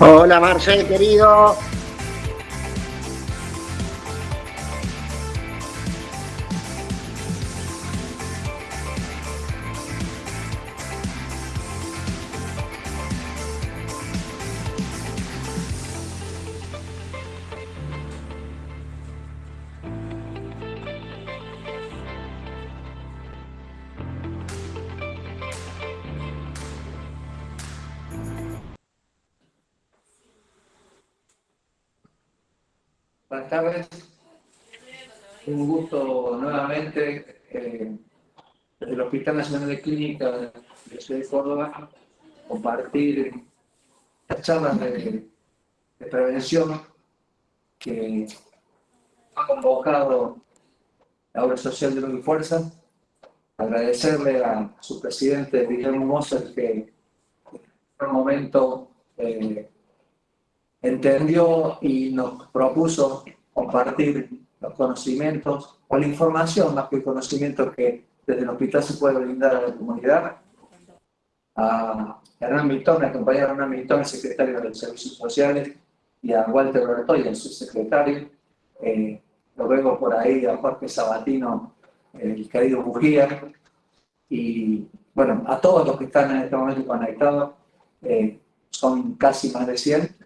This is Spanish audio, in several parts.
Hola Marcel, querido. Nacional de Clínica de de Córdoba compartir las charlas de, prevención que ha convocado la obra social de y Fuerza. Agradecerle a su presidente Guillermo Moser que en un momento eh, entendió y nos propuso compartir los conocimientos o la información más que el conocimiento que desde el hospital se puede brindar a la comunidad. A Hernán Milton, a compañero Hernán Milton, el secretario de los Servicios Sociales, y a Walter Bertoy, el subsecretario. Eh, lo veo por ahí a Jorge Sabatino, el querido Bujía, y bueno, a todos los que están en este momento conectados, eh, son casi más de 100,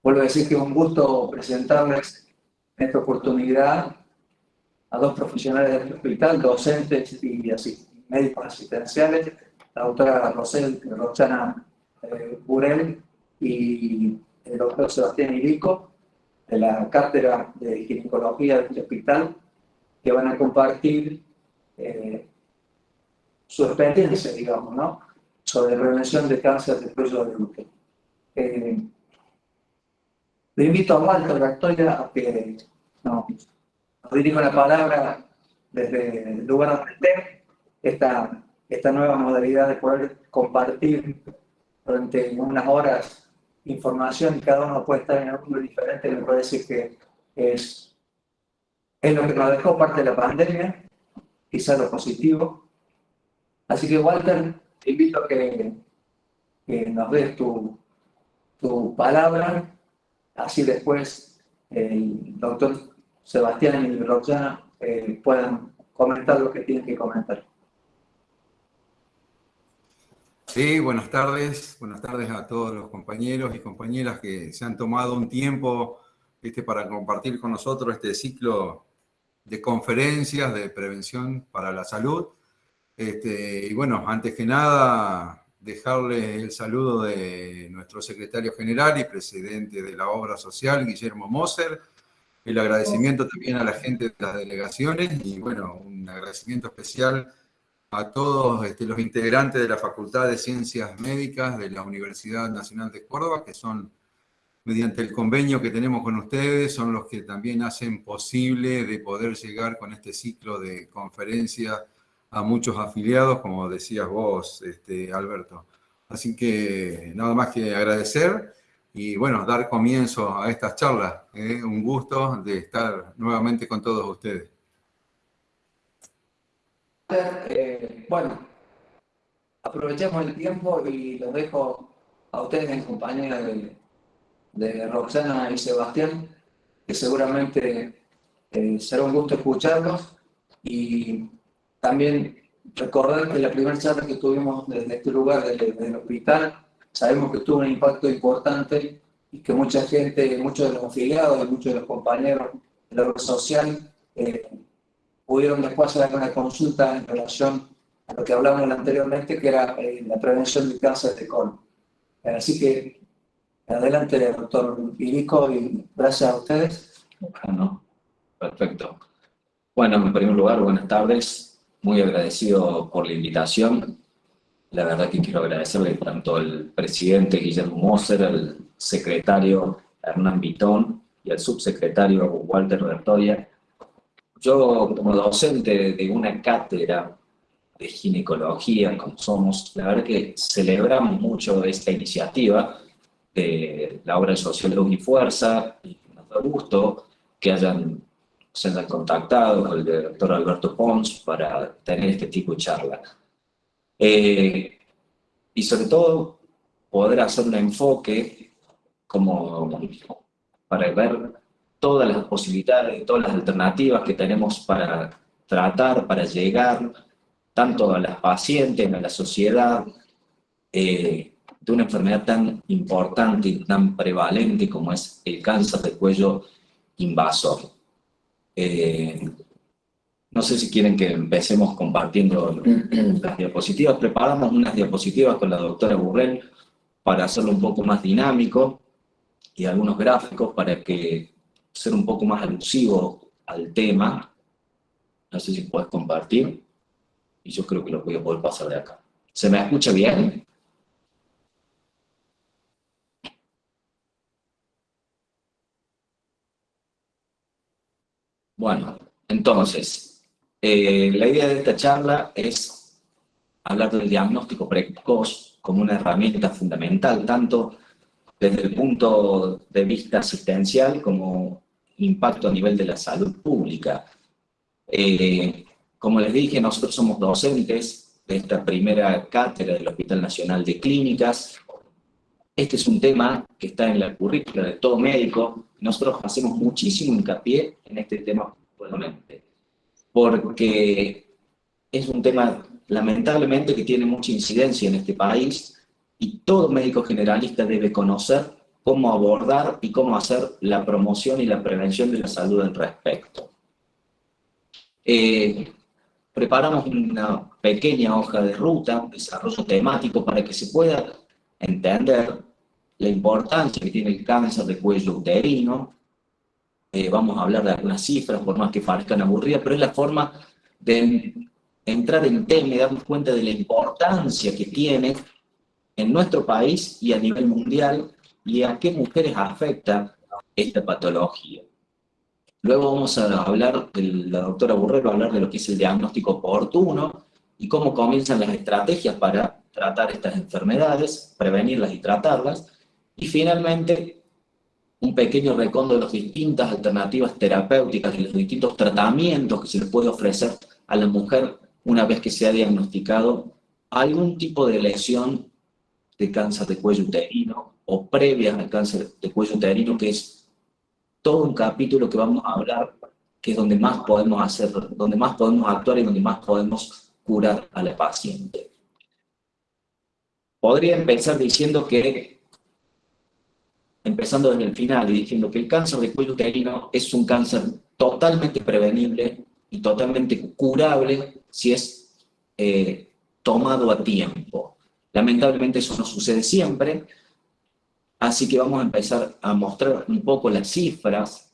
Vuelvo a decir que es un gusto presentarles en esta oportunidad a dos profesionales del hospital, docentes y así, médicos asistenciales, la doctora Rosel, Roxana eh, Burel y el doctor Sebastián Irico, de la cátedra de ginecología del hospital, que van a compartir eh, su experiencia, digamos, ¿no? sobre prevención de cáncer de cuello de útero. Eh, le invito a Walter Gactoya a que no, nos dirija la palabra desde el lugar donde esté, esta, esta nueva modalidad de poder compartir durante unas horas información y cada uno puede estar en un mundo diferente, me parece que es, es lo que nos dejó parte de la pandemia, quizás lo positivo. Así que Walter, te invito a que, que nos des tu, tu palabra así después el doctor Sebastián y Roxana eh, puedan comentar lo que tienen que comentar. Sí, buenas tardes. Buenas tardes a todos los compañeros y compañeras que se han tomado un tiempo este, para compartir con nosotros este ciclo de conferencias de prevención para la salud. Este, y bueno, antes que nada, dejarle el saludo de nuestro secretario general y presidente de la obra social, Guillermo Moser, el agradecimiento también a la gente de las delegaciones y bueno, un agradecimiento especial a todos este, los integrantes de la Facultad de Ciencias Médicas de la Universidad Nacional de Córdoba, que son mediante el convenio que tenemos con ustedes, son los que también hacen posible de poder llegar con este ciclo de conferencias a muchos afiliados, como decías vos, este, Alberto. Así que nada más que agradecer y bueno, dar comienzo a estas charlas. ¿eh? Un gusto de estar nuevamente con todos ustedes. Eh, bueno, aprovechemos el tiempo y los dejo a ustedes en compañía de de Roxana y Sebastián, que seguramente eh, será un gusto escucharlos y también recordar que la primera charla que tuvimos desde este lugar, desde, el hospital, sabemos que tuvo un impacto importante y que mucha gente, muchos de los afiliados y muchos de los compañeros de la red social eh, pudieron después hacer una consulta en relación a lo que hablábamos anteriormente, que era eh, la prevención del cáncer de colon. Así que Adelante, doctor Irico, y gracias a ustedes. Bueno, perfecto. Bueno, en primer lugar, buenas tardes. Muy agradecido por la invitación. La verdad que quiero agradecerle tanto al presidente Guillermo Moser, al secretario Hernán Vitón y al subsecretario Walter Bertoya. Yo, como docente de una cátedra de ginecología, como somos, la verdad que celebramos mucho esta iniciativa, de la obra de Sociólogo y Fuerza, y nos da gusto que hayan, se hayan contactado con el doctor Alberto Pons para tener este tipo de charla. Eh, y sobre todo, poder hacer un enfoque como para ver todas las posibilidades, todas las alternativas que tenemos para tratar, para llegar tanto a las pacientes, a la sociedad, eh, de una enfermedad tan importante y tan prevalente como es el cáncer de cuello invasor. Eh, no sé si quieren que empecemos compartiendo las diapositivas. Preparamos unas diapositivas con la doctora Burrell para hacerlo un poco más dinámico y algunos gráficos para que ser un poco más alusivo al tema. No sé si puedes compartir. Y yo creo que lo voy a poder pasar de acá. ¿Se me escucha bien? Bueno, entonces, eh, la idea de esta charla es hablar del diagnóstico precoz como una herramienta fundamental, tanto desde el punto de vista asistencial como impacto a nivel de la salud pública. Eh, como les dije, nosotros somos docentes de esta primera cátedra del Hospital Nacional de Clínicas. Este es un tema que está en la currícula de todo médico, nosotros hacemos muchísimo hincapié en este tema porque es un tema lamentablemente que tiene mucha incidencia en este país y todo médico generalista debe conocer cómo abordar y cómo hacer la promoción y la prevención de la salud al respecto. Eh, preparamos una pequeña hoja de ruta, desarrollo temático, para que se pueda entender la importancia que tiene el cáncer de cuello uterino. Eh, vamos a hablar de algunas cifras, por más que parezcan aburridas, pero es la forma de entrar en tema y darnos cuenta de la importancia que tiene en nuestro país y a nivel mundial y a qué mujeres afecta esta patología. Luego vamos a hablar, la doctora Burrero va a hablar de lo que es el diagnóstico oportuno y cómo comienzan las estrategias para tratar estas enfermedades, prevenirlas y tratarlas. Y finalmente, un pequeño recondo de las distintas alternativas terapéuticas y los distintos tratamientos que se le puede ofrecer a la mujer una vez que se ha diagnosticado algún tipo de lesión de cáncer de cuello uterino o previa al cáncer de cuello uterino, que es todo un capítulo que vamos a hablar, que es donde más podemos hacer, donde más podemos actuar y donde más podemos curar a la paciente. podría empezar diciendo que, empezando desde el final y diciendo que el cáncer de cuello uterino es un cáncer totalmente prevenible y totalmente curable si es eh, tomado a tiempo. Lamentablemente eso no sucede siempre, así que vamos a empezar a mostrar un poco las cifras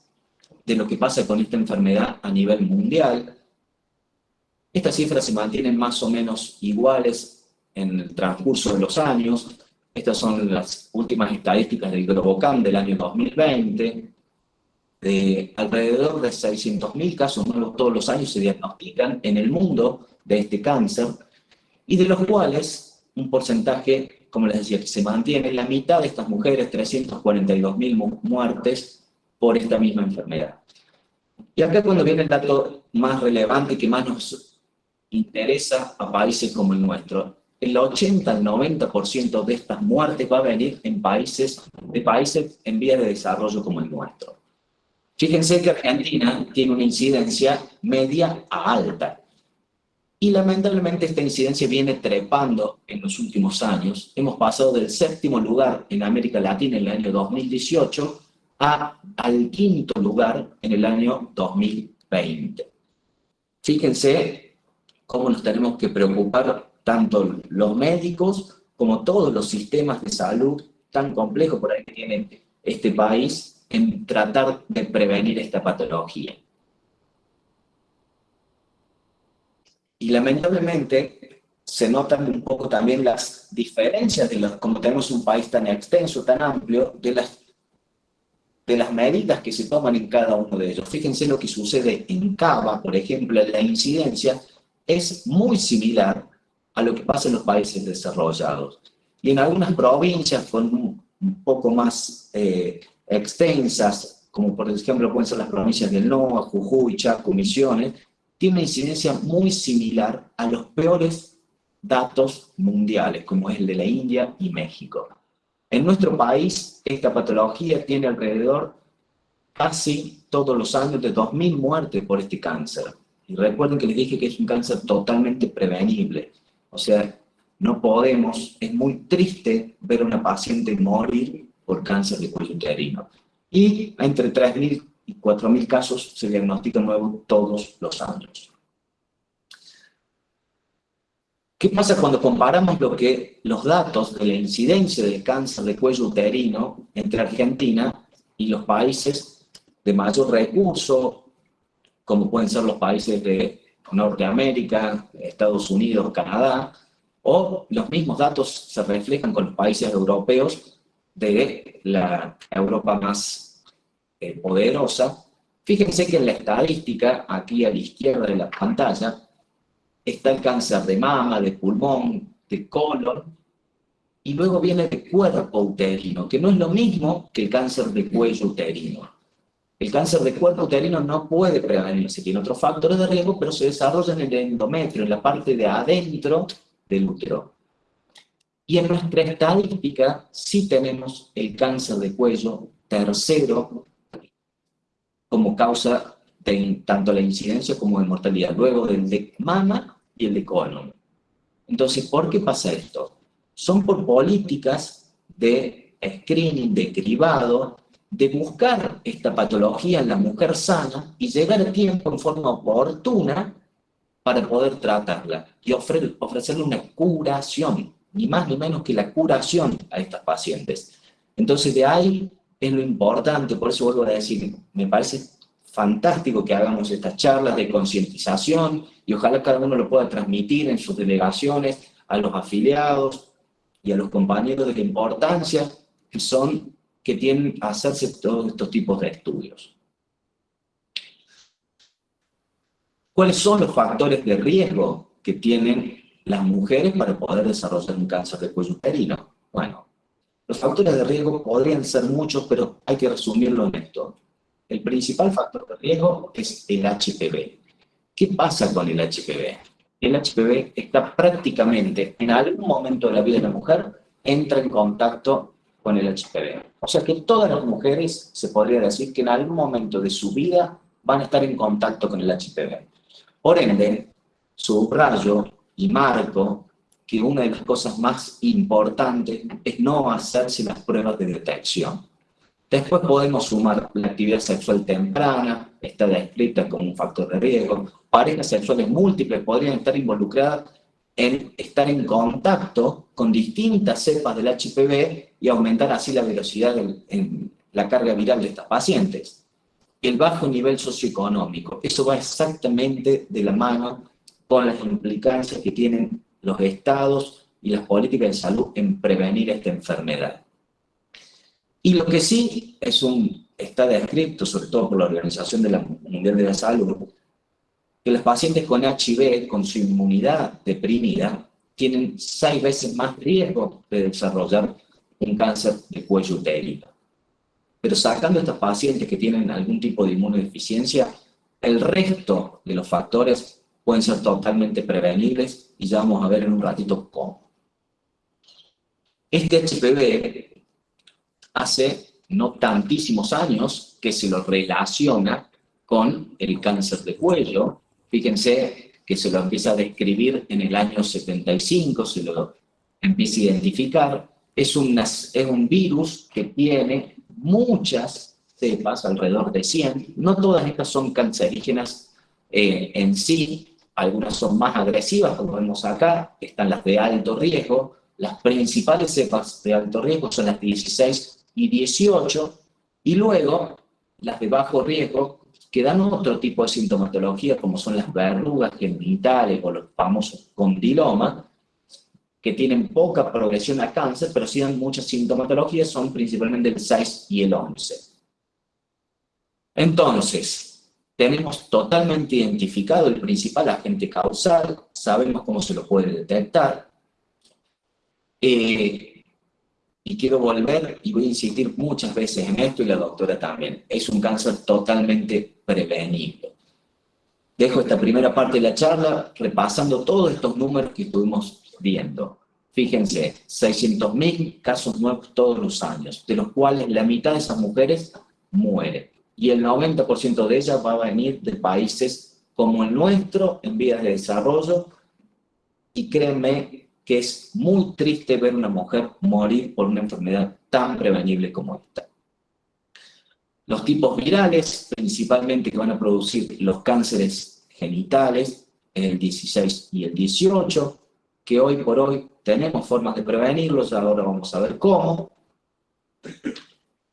de lo que pasa con esta enfermedad a nivel mundial. Estas cifras se mantienen más o menos iguales en el transcurso de los años. Estas son las últimas estadísticas del Globocam del año 2020. De alrededor de 600.000 casos nuevos todos los años se diagnostican en el mundo de este cáncer, y de los cuales un porcentaje, como les decía, que se mantiene, la mitad de estas mujeres, 342.000 muertes por esta misma enfermedad. Y acá cuando viene el dato más relevante que más nos interesa a países como el nuestro, el 80 al 90% de estas muertes va a venir en países, de países en vías de desarrollo como el nuestro. Fíjense que Argentina tiene una incidencia media a alta. Y lamentablemente esta incidencia viene trepando en los últimos años. Hemos pasado del séptimo lugar en América Latina en el año 2018 a, al quinto lugar en el año 2020. Fíjense cómo nos tenemos que preocupar tanto los médicos como todos los sistemas de salud tan complejos por ahí que tiene este país en tratar de prevenir esta patología. Y lamentablemente se notan un poco también las diferencias, de los, como tenemos un país tan extenso, tan amplio, de las, de las medidas que se toman en cada uno de ellos. Fíjense lo que sucede en Cava, por ejemplo, la incidencia es muy similar a lo que pasa en los países desarrollados. Y en algunas provincias con un poco más eh, extensas, como por ejemplo pueden ser las provincias del NOA, Jujuy, Chaco, Misiones, tiene una incidencia muy similar a los peores datos mundiales, como es el de la India y México. En nuestro país, esta patología tiene alrededor casi todos los años de 2.000 muertes por este cáncer. Y recuerden que les dije que es un cáncer totalmente prevenible. O sea, no podemos, es muy triste ver a una paciente morir por cáncer de cuello uterino. Y entre 3.000 y 4.000 casos se diagnostican nuevos todos los años. ¿Qué pasa cuando comparamos lo que, los datos de la incidencia del cáncer de cuello uterino entre Argentina y los países de mayor recurso, como pueden ser los países de Norteamérica, Estados Unidos, Canadá, o los mismos datos se reflejan con los países europeos de la Europa más eh, poderosa, fíjense que en la estadística, aquí a la izquierda de la pantalla, está el cáncer de mama, de pulmón, de colon, y luego viene el cuerpo uterino, que no es lo mismo que el cáncer de cuello uterino. El cáncer de cuerpo uterino no puede prevenirse, tiene otros factores de riesgo, pero se desarrolla en el endometrio, en la parte de adentro del útero. Y en nuestra estadística sí tenemos el cáncer de cuello tercero como causa de tanto la incidencia como de mortalidad, luego del de mama y el de colon. Entonces, ¿por qué pasa esto? Son por políticas de screening, de cribado, de buscar esta patología en la mujer sana y llegar a tiempo en forma oportuna para poder tratarla y ofrecerle una curación, ni más ni menos que la curación a estas pacientes. Entonces, de ahí es lo importante, por eso vuelvo a decir, me parece fantástico que hagamos estas charlas de concientización y ojalá cada uno lo pueda transmitir en sus delegaciones a los afiliados y a los compañeros de la importancia que son, que tienen hacerse todos estos tipos de estudios. ¿Cuáles son los factores de riesgo que tienen las mujeres para poder desarrollar un cáncer de cuello uterino? Bueno, los factores de riesgo podrían ser muchos, pero hay que resumirlo en esto. El principal factor de riesgo es el HPV. ¿Qué pasa con el HPV? El HPV está prácticamente, en algún momento de la vida de la mujer, entra en contacto con el HPV. O sea que todas las mujeres, se podría decir que en algún momento de su vida van a estar en contacto con el HPV. Por ende, subrayo y marco que una de las cosas más importantes es no hacerse las pruebas de detección. Después podemos sumar la actividad sexual temprana, está descrita como un factor de riesgo. Parejas sexuales múltiples podrían estar involucradas en estar en contacto con distintas cepas del HPV y aumentar así la velocidad en la carga viral de estas pacientes. El bajo nivel socioeconómico, eso va exactamente de la mano con las implicancias que tienen los estados y las políticas de salud en prevenir esta enfermedad. Y lo que sí es un, está descrito, sobre todo por la Organización de la Mundial de la Salud, que los pacientes con HIV, con su inmunidad deprimida, tienen seis veces más riesgo de desarrollar un cáncer de cuello uterino. Pero sacando a estos pacientes que tienen algún tipo de inmunodeficiencia, el resto de los factores pueden ser totalmente prevenibles y ya vamos a ver en un ratito cómo. Este HPV hace no tantísimos años que se lo relaciona con el cáncer de cuello. Fíjense que se lo empieza a describir en el año 75, se lo empieza a identificar. Es, un virus que tiene muchas cepas, alrededor de 100. No todas estas son cancerígenas eh, en sí, algunas son más agresivas, como vemos acá, están las de alto riesgo, las principales cepas de alto riesgo son las 16 y 18, y luego las de bajo riesgo, que dan otro tipo de sintomatología, como son las verrugas genitales o los famosos condilomas, que tienen poca progresión a cáncer, pero sí dan muchas sintomatologías, son principalmente el 6 y el 11. Entonces, tenemos totalmente identificado el principal agente causal, sabemos cómo se lo puede detectar. Eh, y quiero volver, y voy a insistir muchas veces en esto, y la doctora también, es un cáncer totalmente prevenible. Dejo esta primera parte de la charla repasando todos estos números que estuvimos viendo. Fíjense, 600.000 casos nuevos todos los años, de los cuales la mitad de esas mujeres mueren y el 90% de ellas va a venir de países como el nuestro, en vías de desarrollo, y créanme que es muy triste ver una mujer morir por una enfermedad tan prevenible como esta. Los tipos virales, principalmente que van a producir los cánceres genitales, el 16 y el 18, que hoy por hoy tenemos formas de prevenirlos, ahora vamos a ver cómo.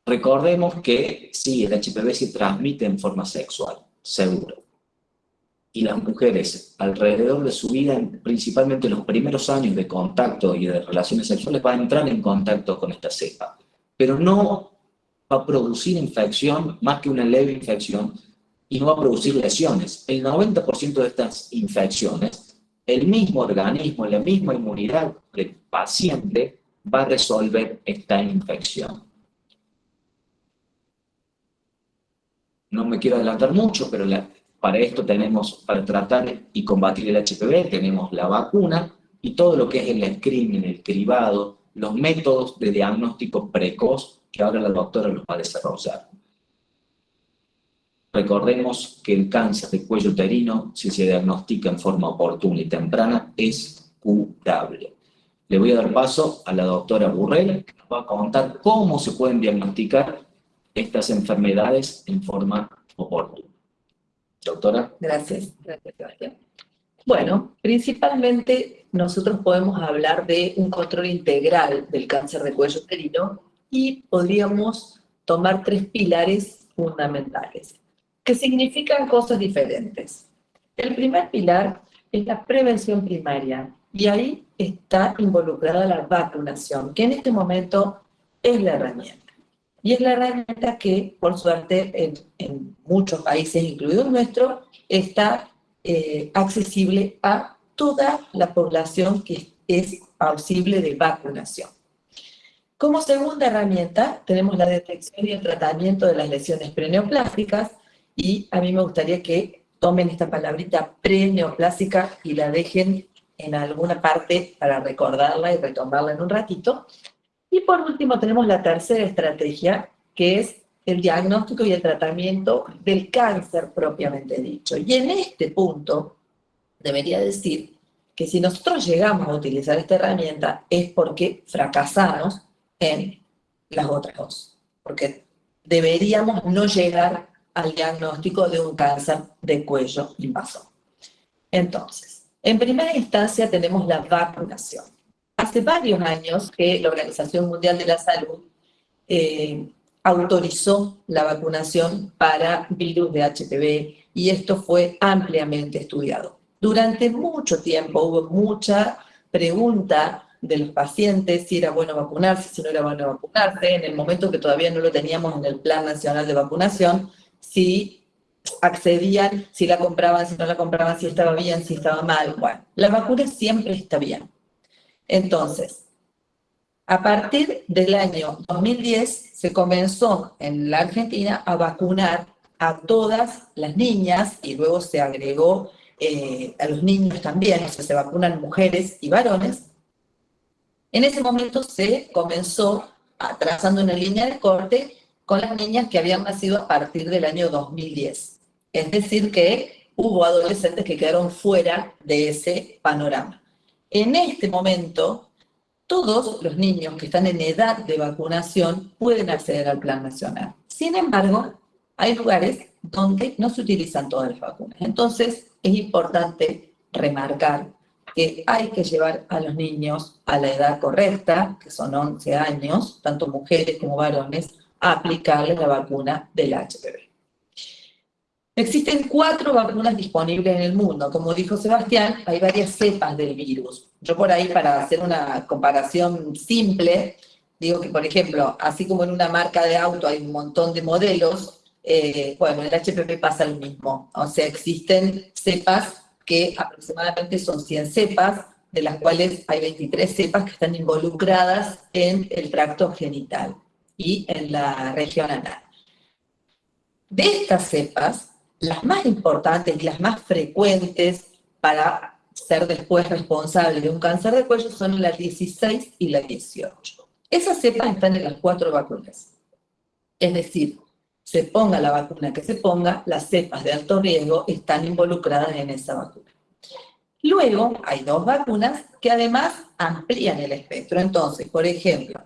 Recordemos que sí, el HPV se transmite en forma sexual, seguro. Y las mujeres, alrededor de su vida, principalmente los primeros años de contacto y de relaciones sexuales, van a entrar en contacto con esta cepa. Pero no va a producir infección más que una leve infección y no va a producir lesiones. El 90% de estas infecciones, el mismo organismo, la misma inmunidad del paciente va a resolver esta infección. no me quiero adelantar mucho, pero para esto tenemos, para tratar y combatir el HPV, tenemos la vacuna y todo lo que es el screening, el cribado, los métodos de diagnóstico precoz que ahora la doctora los va a desarrollar. Recordemos que el cáncer de cuello uterino, si se diagnostica en forma oportuna y temprana, es curable. Le voy a dar paso a la doctora Burrell, que nos va a contar cómo se pueden diagnosticar estas enfermedades en forma oportuna. Doctora. Gracias, gracias. Bueno, principalmente nosotros podemos hablar de un control integral del cáncer de cuello uterino y podríamos tomar tres pilares fundamentales, que significan cosas diferentes. El primer pilar es la prevención primaria, y ahí está involucrada la vacunación, que en este momento es la herramienta. Y es la herramienta que, por suerte, en, muchos países, incluido el nuestro, está eh, accesible a toda la población que es posible de vacunación. Como segunda herramienta, tenemos la detección y el tratamiento de las lesiones preneoplásticas, y a mí me gustaría que tomen esta palabrita preneoplástica y la dejen en alguna parte para recordarla y retomarla en un ratito, y por último tenemos la tercera estrategia, que es el diagnóstico y el tratamiento del cáncer propiamente dicho. Y en este punto, debería decir que si nosotros llegamos a utilizar esta herramienta es porque fracasamos en las otras dos, porque deberíamos no llegar al diagnóstico de un cáncer de cuello invasor. Entonces, en primera instancia tenemos la vacunación. Hace varios años que la Organización Mundial de la Salud eh, autorizó la vacunación para virus de HPV y esto fue ampliamente estudiado. Durante mucho tiempo hubo mucha pregunta de los pacientes si era bueno vacunarse, si no era bueno vacunarse, en el momento que todavía no lo teníamos en el Plan Nacional de Vacunación, si accedían, si la compraban, si no la compraban, si estaba bien, si estaba mal. Bueno, la vacuna siempre está bien. Entonces, a partir del año 2010 se comenzó en la Argentina a vacunar a todas las niñas y luego se agregó eh, a los niños también, o sea, se vacunan mujeres y varones. En ese momento se comenzó trazando una línea de corte con las niñas que habían nacido a partir del año 2010. Es decir, que hubo adolescentes que quedaron fuera de ese panorama. En este momento, todos los niños que están en edad de vacunación pueden acceder al plan nacional. Sin embargo, hay lugares donde no se utilizan todas las vacunas. Entonces, es importante remarcar que hay que llevar a los niños a la edad correcta, que son 11 años, tanto mujeres como varones, a aplicarles la vacuna del HPV. Existen cuatro vacunas disponibles en el mundo. Como dijo Sebastián, hay varias cepas del virus. Yo por ahí, para hacer una comparación simple, digo que, por ejemplo, así como en una marca de auto hay un montón de modelos, eh, bueno, en el HPV pasa lo mismo. O sea, existen cepas que aproximadamente son 100 cepas, de las cuales hay 23 cepas que están involucradas en el tracto genital y en la región anal. De estas cepas, las más importantes y las más frecuentes para ser después responsable de un cáncer de cuello son la 16 y la 18. Esas cepas están en las cuatro vacunas. Es decir, se ponga la vacuna que se ponga, las cepas de alto riesgo están involucradas en esa vacuna. Luego, hay dos vacunas que además amplían el espectro. Entonces, por ejemplo,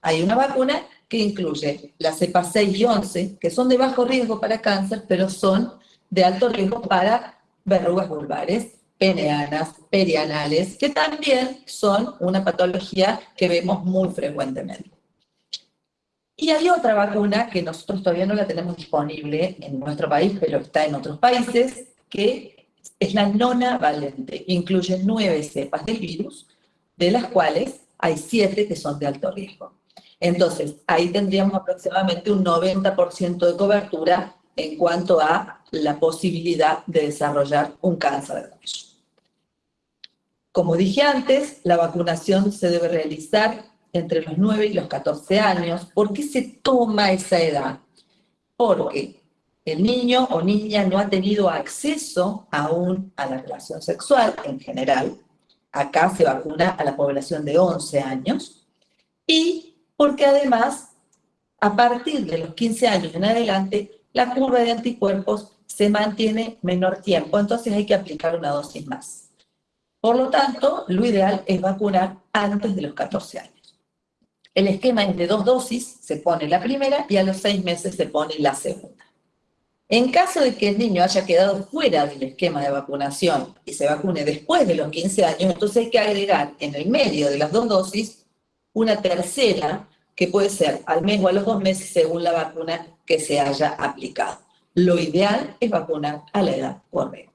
hay una vacuna que incluye las cepas 6 y 11, que son de bajo riesgo para cáncer, pero son de alto riesgo para verrugas vulvares, peneanas, perianales, que también son una patología que vemos muy frecuentemente. Y hay otra vacuna que nosotros todavía no la tenemos disponible en nuestro país, pero está en otros países, que es la nona valente. Incluye nueve cepas del virus, de las cuales hay siete que son de alto riesgo. Entonces, ahí tendríamos aproximadamente un 90% de cobertura en cuanto a la posibilidad de desarrollar un cáncer de cuello. Como dije antes, la vacunación se debe realizar entre los 9 y los 14 años. ¿Por qué se toma esa edad? Porque el niño o niña no ha tenido acceso aún a la relación sexual en general. Acá se vacuna a la población de 11 años. Y porque además, a partir de los 15 años en adelante, la curva de anticuerpos se mantiene menor tiempo, entonces hay que aplicar una dosis más. Por lo tanto, lo ideal es vacunar antes de los 14 años. El esquema es de dos dosis, se pone la primera y a los seis meses se pone la segunda. En caso de que el niño haya quedado fuera del esquema de vacunación y se vacune después de los 15 años, entonces hay que agregar en el medio de las dos dosis una tercera que puede ser al mes o a los dos meses según la vacuna que se haya aplicado. Lo ideal es vacunar a la edad correcta.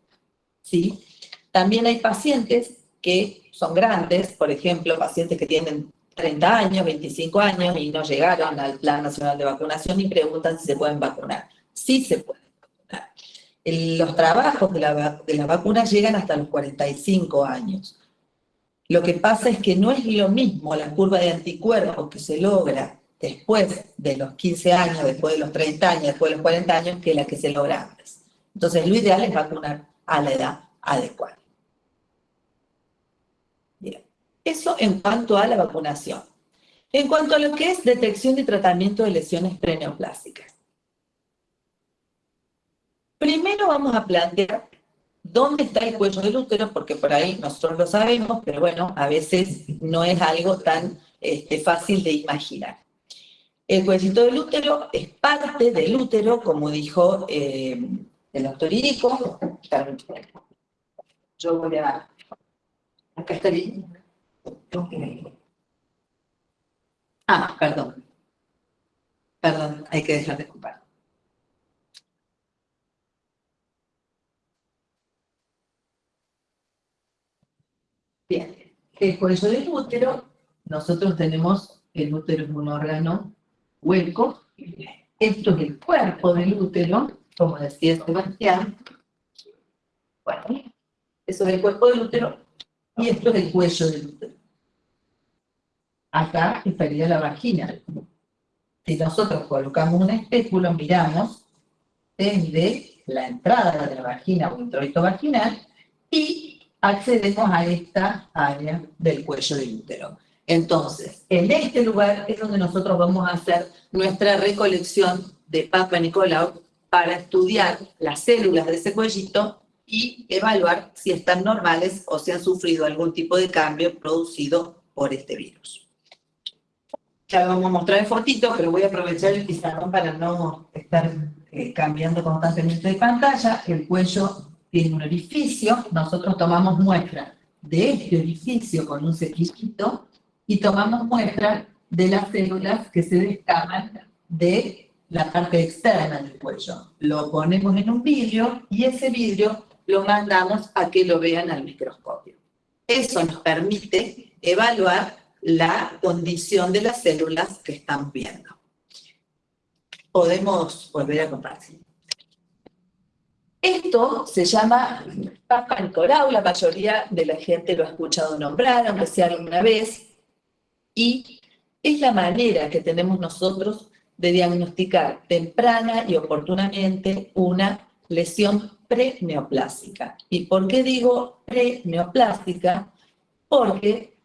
¿sí? También hay pacientes que son grandes, por ejemplo, pacientes que tienen 30 años, 25 años y no llegaron al Plan Nacional de Vacunación y preguntan si se pueden vacunar. Sí se pueden vacunar. Los trabajos de la, de la vacuna llegan hasta los 45 años. Lo que pasa es que no es lo mismo la curva de anticuerpos que se logra después de los 15 años, después de los 30 años, después de los 40 años, que la que se logra antes. Entonces, lo ideal es vacunar a la edad adecuada. Bien, eso en cuanto a la vacunación. En cuanto a lo que es detección y tratamiento de lesiones preneoplásticas. Primero vamos a plantear dónde está el cuello del útero, porque por ahí nosotros lo sabemos, pero bueno, a veces no es algo tan este, fácil de imaginar. El cuellito del útero es parte del útero, como dijo eh, el doctor Irico. Yo voy a... Acá está bien. Ah, perdón. Perdón, hay que dejar de ocupar. Bien, el cuello del útero, nosotros tenemos, el útero es un órgano hueco, esto es el cuerpo del útero, como decía Sebastián, bueno, eso es el cuerpo del útero, y esto es el cuello del útero. Acá estaría la vagina. Si nosotros colocamos un espéculo, miramos desde la entrada de la vagina o introito vaginal y accedemos a esta área del cuello del útero. Entonces, en este lugar es donde nosotros vamos a hacer nuestra recolección de Papa Nicolau para estudiar las células de ese cuellito y evaluar si están normales o si han sufrido algún tipo de cambio producido por este virus. Ya vamos a mostrar en fotito, pero voy a aprovechar el pizarrón para no estar eh, cambiando constantemente de pantalla. El cuello tiene un orificio, nosotros tomamos muestra de este orificio con un cepillito y tomamos muestra de las células que se descaman de la parte externa del cuello. Lo ponemos en un vidrio y ese vidrio lo mandamos a que lo vean al microscopio. Eso nos permite evaluar la condición de las células que están viendo. Podemos volver a compartir. Esto se llama Papa la mayoría de la gente lo ha escuchado nombrar, aunque sea alguna vez, y es la manera que tenemos nosotros de diagnosticar temprana y oportunamente una lesión preneoplásica. ¿Y por qué digo preneoplástica? Porque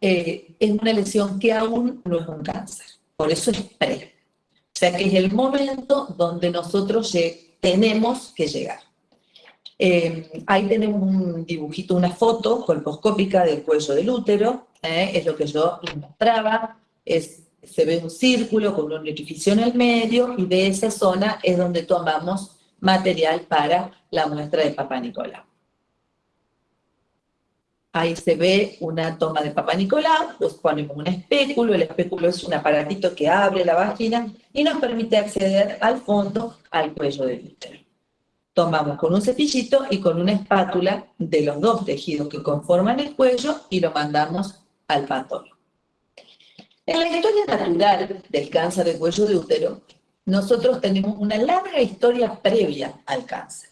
eh, es una lesión que aún no es un cáncer. Por eso es pre. O sea que es el momento donde nosotros tenemos que llegar. Eh, ahí tenemos un dibujito, una foto colposcópica del cuello del útero, eh, es lo que yo mostraba, es, se ve un círculo con un orificio en el medio y de esa zona es donde tomamos material para la muestra de Papa Nicolau. Ahí se ve una toma de Papa Nicolau, pues ponemos un espéculo, el espéculo es un aparatito que abre la vagina y nos permite acceder al fondo, al cuello del útero. Tomamos con un cepillito y con una espátula de los dos tejidos que conforman el cuello y lo mandamos al patólogo. En la historia natural del cáncer de cuello de útero, nosotros tenemos una larga historia previa al cáncer.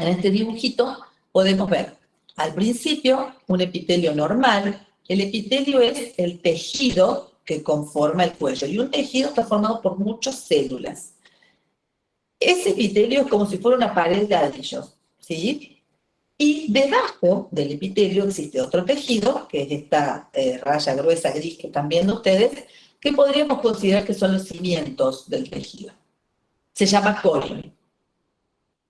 En este dibujito podemos ver al principio, un epitelio normal. El epitelio es el tejido que conforma el cuello y un tejido está formado por muchas células. Ese epitelio es como si fuera una pared de ladrillos, ¿sí? Y debajo del epitelio existe otro tejido, que es esta eh, raya gruesa gris que están viendo ustedes, que podríamos considerar que son los cimientos del tejido. Se llama colon.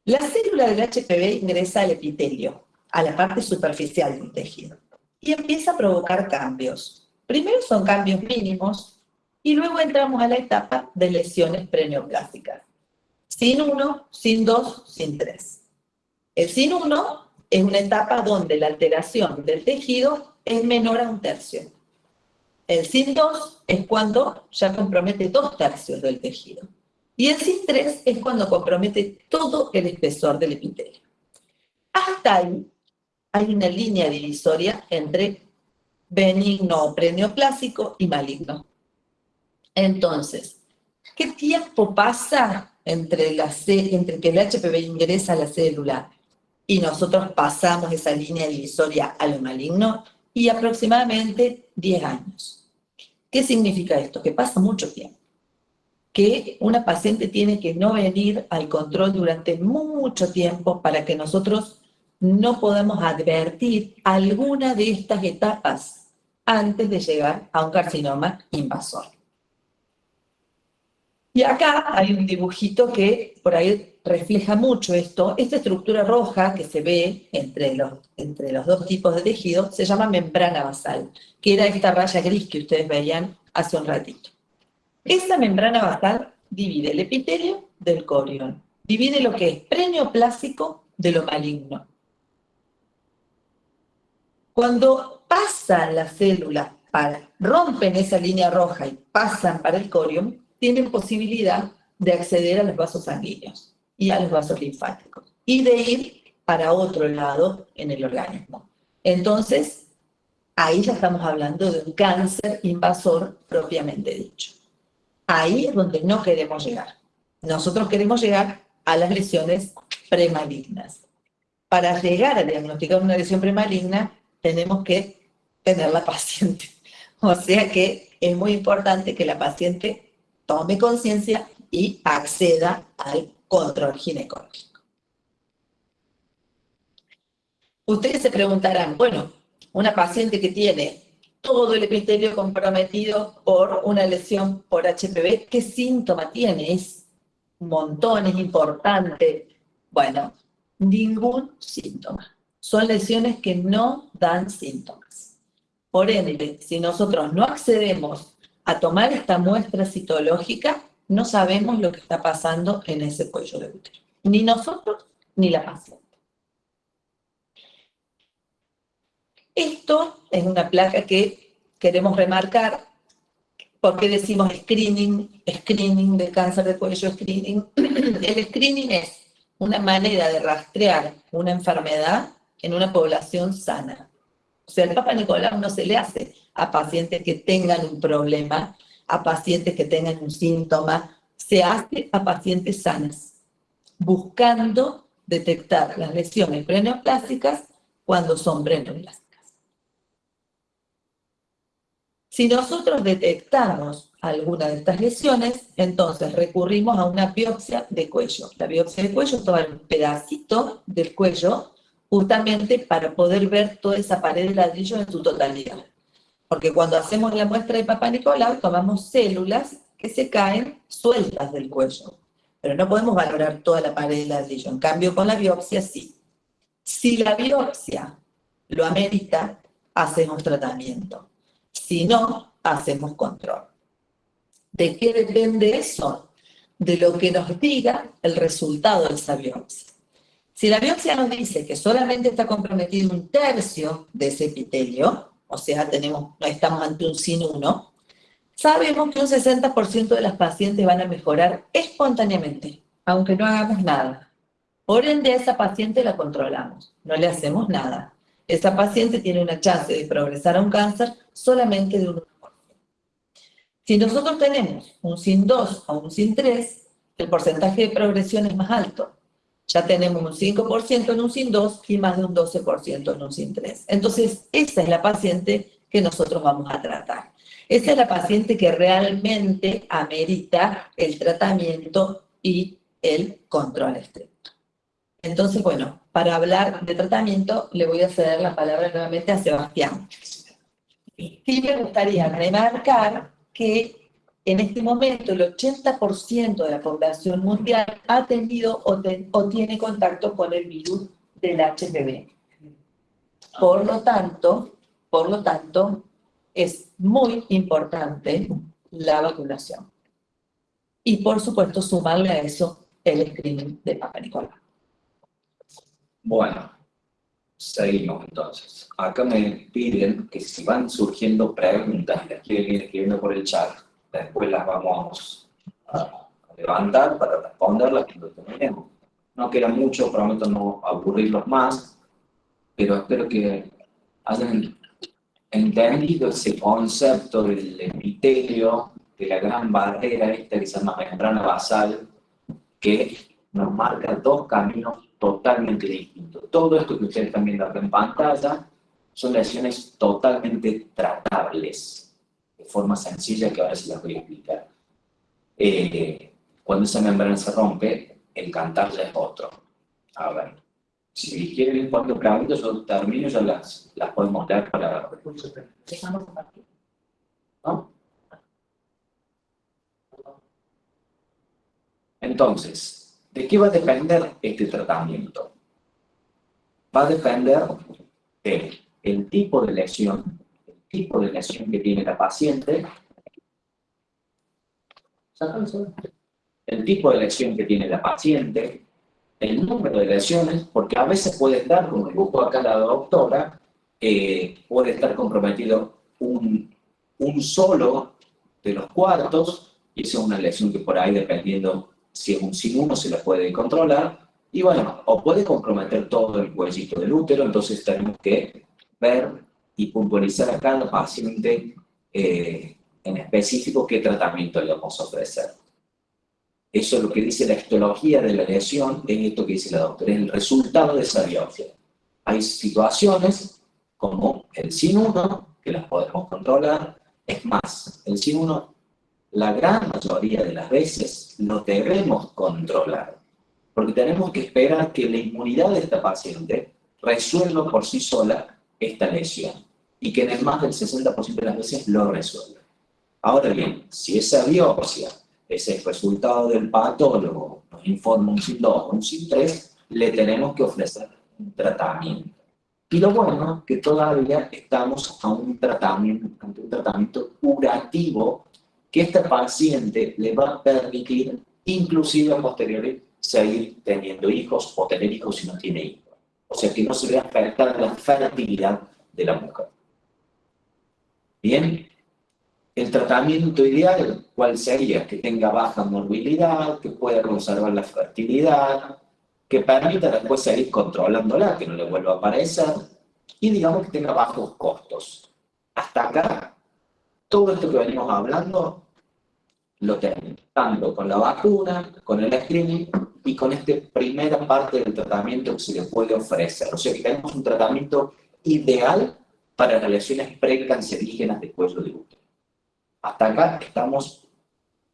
La célula del HPV ingresa al epitelio, a la parte superficial del tejido. Y empieza a provocar cambios. Primero son cambios mínimos y luego entramos a la etapa de lesiones preneoplásticas. Sin uno, sin dos, sin tres. El sin uno es una etapa donde la alteración del tejido es menor a un tercio. El sin dos es cuando ya compromete dos tercios del tejido. Y el sin tres es cuando compromete todo el espesor del epitelio. Hasta ahí hay una línea divisoria entre benigno preneoplásico y maligno. Entonces, ¿qué tiempo pasa entre, entre que el HPV ingresa a la célula y nosotros pasamos esa línea divisoria a lo maligno? Y aproximadamente 10 años. ¿Qué significa esto? Que pasa mucho tiempo. Que una paciente tiene que no venir al control durante mucho tiempo para que nosotros no podemos advertir alguna de estas etapas antes de llegar a un carcinoma invasor. Y acá hay un dibujito que por ahí refleja mucho esto. Esta estructura roja que se ve entre los, entre los dos tipos de tejido se llama membrana basal, que era esta raya gris que ustedes veían hace un ratito. Esta membrana basal divide el epitelio del corión, divide lo que es preneoplásico de lo maligno. Cuando pasan las células, para, rompen esa línea roja y pasan para el corión, tienen posibilidad de acceder a los vasos sanguíneos y a los vasos linfáticos y de ir para otro lado en el organismo. Entonces, ahí ya estamos hablando de un cáncer invasor propiamente dicho. Ahí es donde no queremos llegar. Nosotros queremos llegar a las lesiones premalignas. Para llegar a diagnosticar una lesión premaligna, tenemos que tener la paciente. O sea que es muy importante que la paciente tome conciencia y acceda al control ginecológico. Ustedes se preguntarán, bueno, una paciente que tiene todo el epitelio comprometido por una lesión por HPV, ¿qué síntoma tiene? Es un montón, es importante. Bueno, ningún síntoma. Son lesiones que no dan síntomas. Por ende, si nosotros no accedemos a tomar esta muestra citológica, no sabemos lo que está pasando en ese cuello de útero. Ni nosotros, ni la paciente. Esto es una placa que queremos remarcar. porque decimos screening? Screening de cáncer de cuello, screening. El screening es una manera de rastrear una enfermedad en una población sana. O sea, el Papa Nicolau no se le hace a pacientes que tengan un problema, a pacientes que tengan un síntoma, se hace a pacientes sanas, buscando detectar las lesiones preneoplásticas cuando son preneoplásticas. Si nosotros detectamos alguna de estas lesiones, entonces recurrimos a una biopsia de cuello. La biopsia de cuello es tomar un pedacito del cuello justamente para poder ver toda esa pared de ladrillo en su totalidad. Porque cuando hacemos la muestra de Papa Nicolau, tomamos células que se caen sueltas del cuello. Pero no podemos valorar toda la pared de ladrillo. En cambio, con la biopsia sí. Si la biopsia lo amerita, hacemos tratamiento. Si no, hacemos control. ¿De qué depende eso? De lo que nos diga el resultado de esa biopsia. Si la biopsia nos dice que solamente está comprometido un tercio de ese epitelio, o sea, tenemos, estamos ante un sin 1, sabemos que un 60% de las pacientes van a mejorar espontáneamente, aunque no hagamos nada. Por ende, a esa paciente la controlamos, no le hacemos nada. Esa paciente tiene una chance de progresar a un cáncer solamente de un 1%. Si nosotros tenemos un SIN 2 o un SIN 3, el porcentaje de progresión es más alto ya tenemos un 5% en un SIN 2 y más de un 12% en un SIN 3. Entonces, esa es la paciente que nosotros vamos a tratar. Esa es la paciente que realmente amerita el tratamiento y el control estricto. Entonces, bueno, para hablar de tratamiento, le voy a ceder la palabra nuevamente a Sebastián. Sí me gustaría remarcar que en este momento el 80% de la población mundial ha tenido o, tiene contacto con el virus del HPV. Por lo tanto, por lo tanto, es muy importante la vacunación. Y por supuesto, sumarle a eso el screening de Papa Nicolás. Bueno, seguimos entonces. Acá me piden que si van surgiendo preguntas, las quieren ir escribiendo por el chat, después las vamos a levantar para responderlas cuando terminemos. No queda mucho, prometo no aburrirlos más, pero espero que hayan entendido ese concepto del epitelio, de la gran barrera esta que se llama membrana basal, que nos marca dos caminos totalmente distintos. Todo esto que ustedes están viendo acá en pantalla son lesiones totalmente tratables forma sencilla que ahora se las voy a explicar. Eh, cuando esa membrana se rompe, el cantar ya es otro. A ver, si quieren ir cuando preguntas, yo termino, ya las, las podemos dar para... ¿No? Entonces, ¿de qué va a depender este tratamiento? Va a depender del tipo de lesión, tipo de lesión que tiene la paciente, el tipo de lesión que tiene la paciente, el número de lesiones, porque a veces puede estar, como dijo acá la doctora, eh, puede estar comprometido un, un solo de los cuartos, y esa es una lesión que por ahí, dependiendo si es un sin uno, se la puede controlar, y bueno, o puede comprometer todo el cuellito del útero, entonces tenemos que ver y puntualizar a cada paciente eh, en específico qué tratamiento le vamos a ofrecer. Eso es lo que dice la histología de la lesión, es esto que dice la doctora, es el resultado de esa biopsia. Hay situaciones como el sin 1, que las podemos controlar, es más, el sin 1, la gran mayoría de las veces lo debemos controlar, porque tenemos que esperar que la inmunidad de esta paciente resuelva por sí sola esta lesión, y que en el más del 60% de las veces lo resuelva. Ahora bien, si esa biopsia ese resultado del patólogo nos informa un SIN-2 o un SIN-3, le tenemos que ofrecer un tratamiento. Y lo bueno es que todavía estamos a un tratamiento, ante un tratamiento curativo que este paciente le va a permitir, inclusive a posteriori, seguir teniendo hijos o tener hijos si no tiene hijos. O sea, que no se vea afectada la fertilidad de la mujer. Bien, el tratamiento ideal, ¿cuál sería? Que tenga baja morbilidad, que pueda conservar la fertilidad, que permita después seguir controlándola, que no le vuelva a aparecer, y digamos que tenga bajos costos. Hasta acá, todo esto que venimos hablando, lo tenemos, tanto con la vacuna, con el screening, y con esta primera parte del tratamiento que se le puede ofrecer. O sea que tenemos un tratamiento ideal para las lesiones precancerígenas de cuello de útero. Hasta acá estamos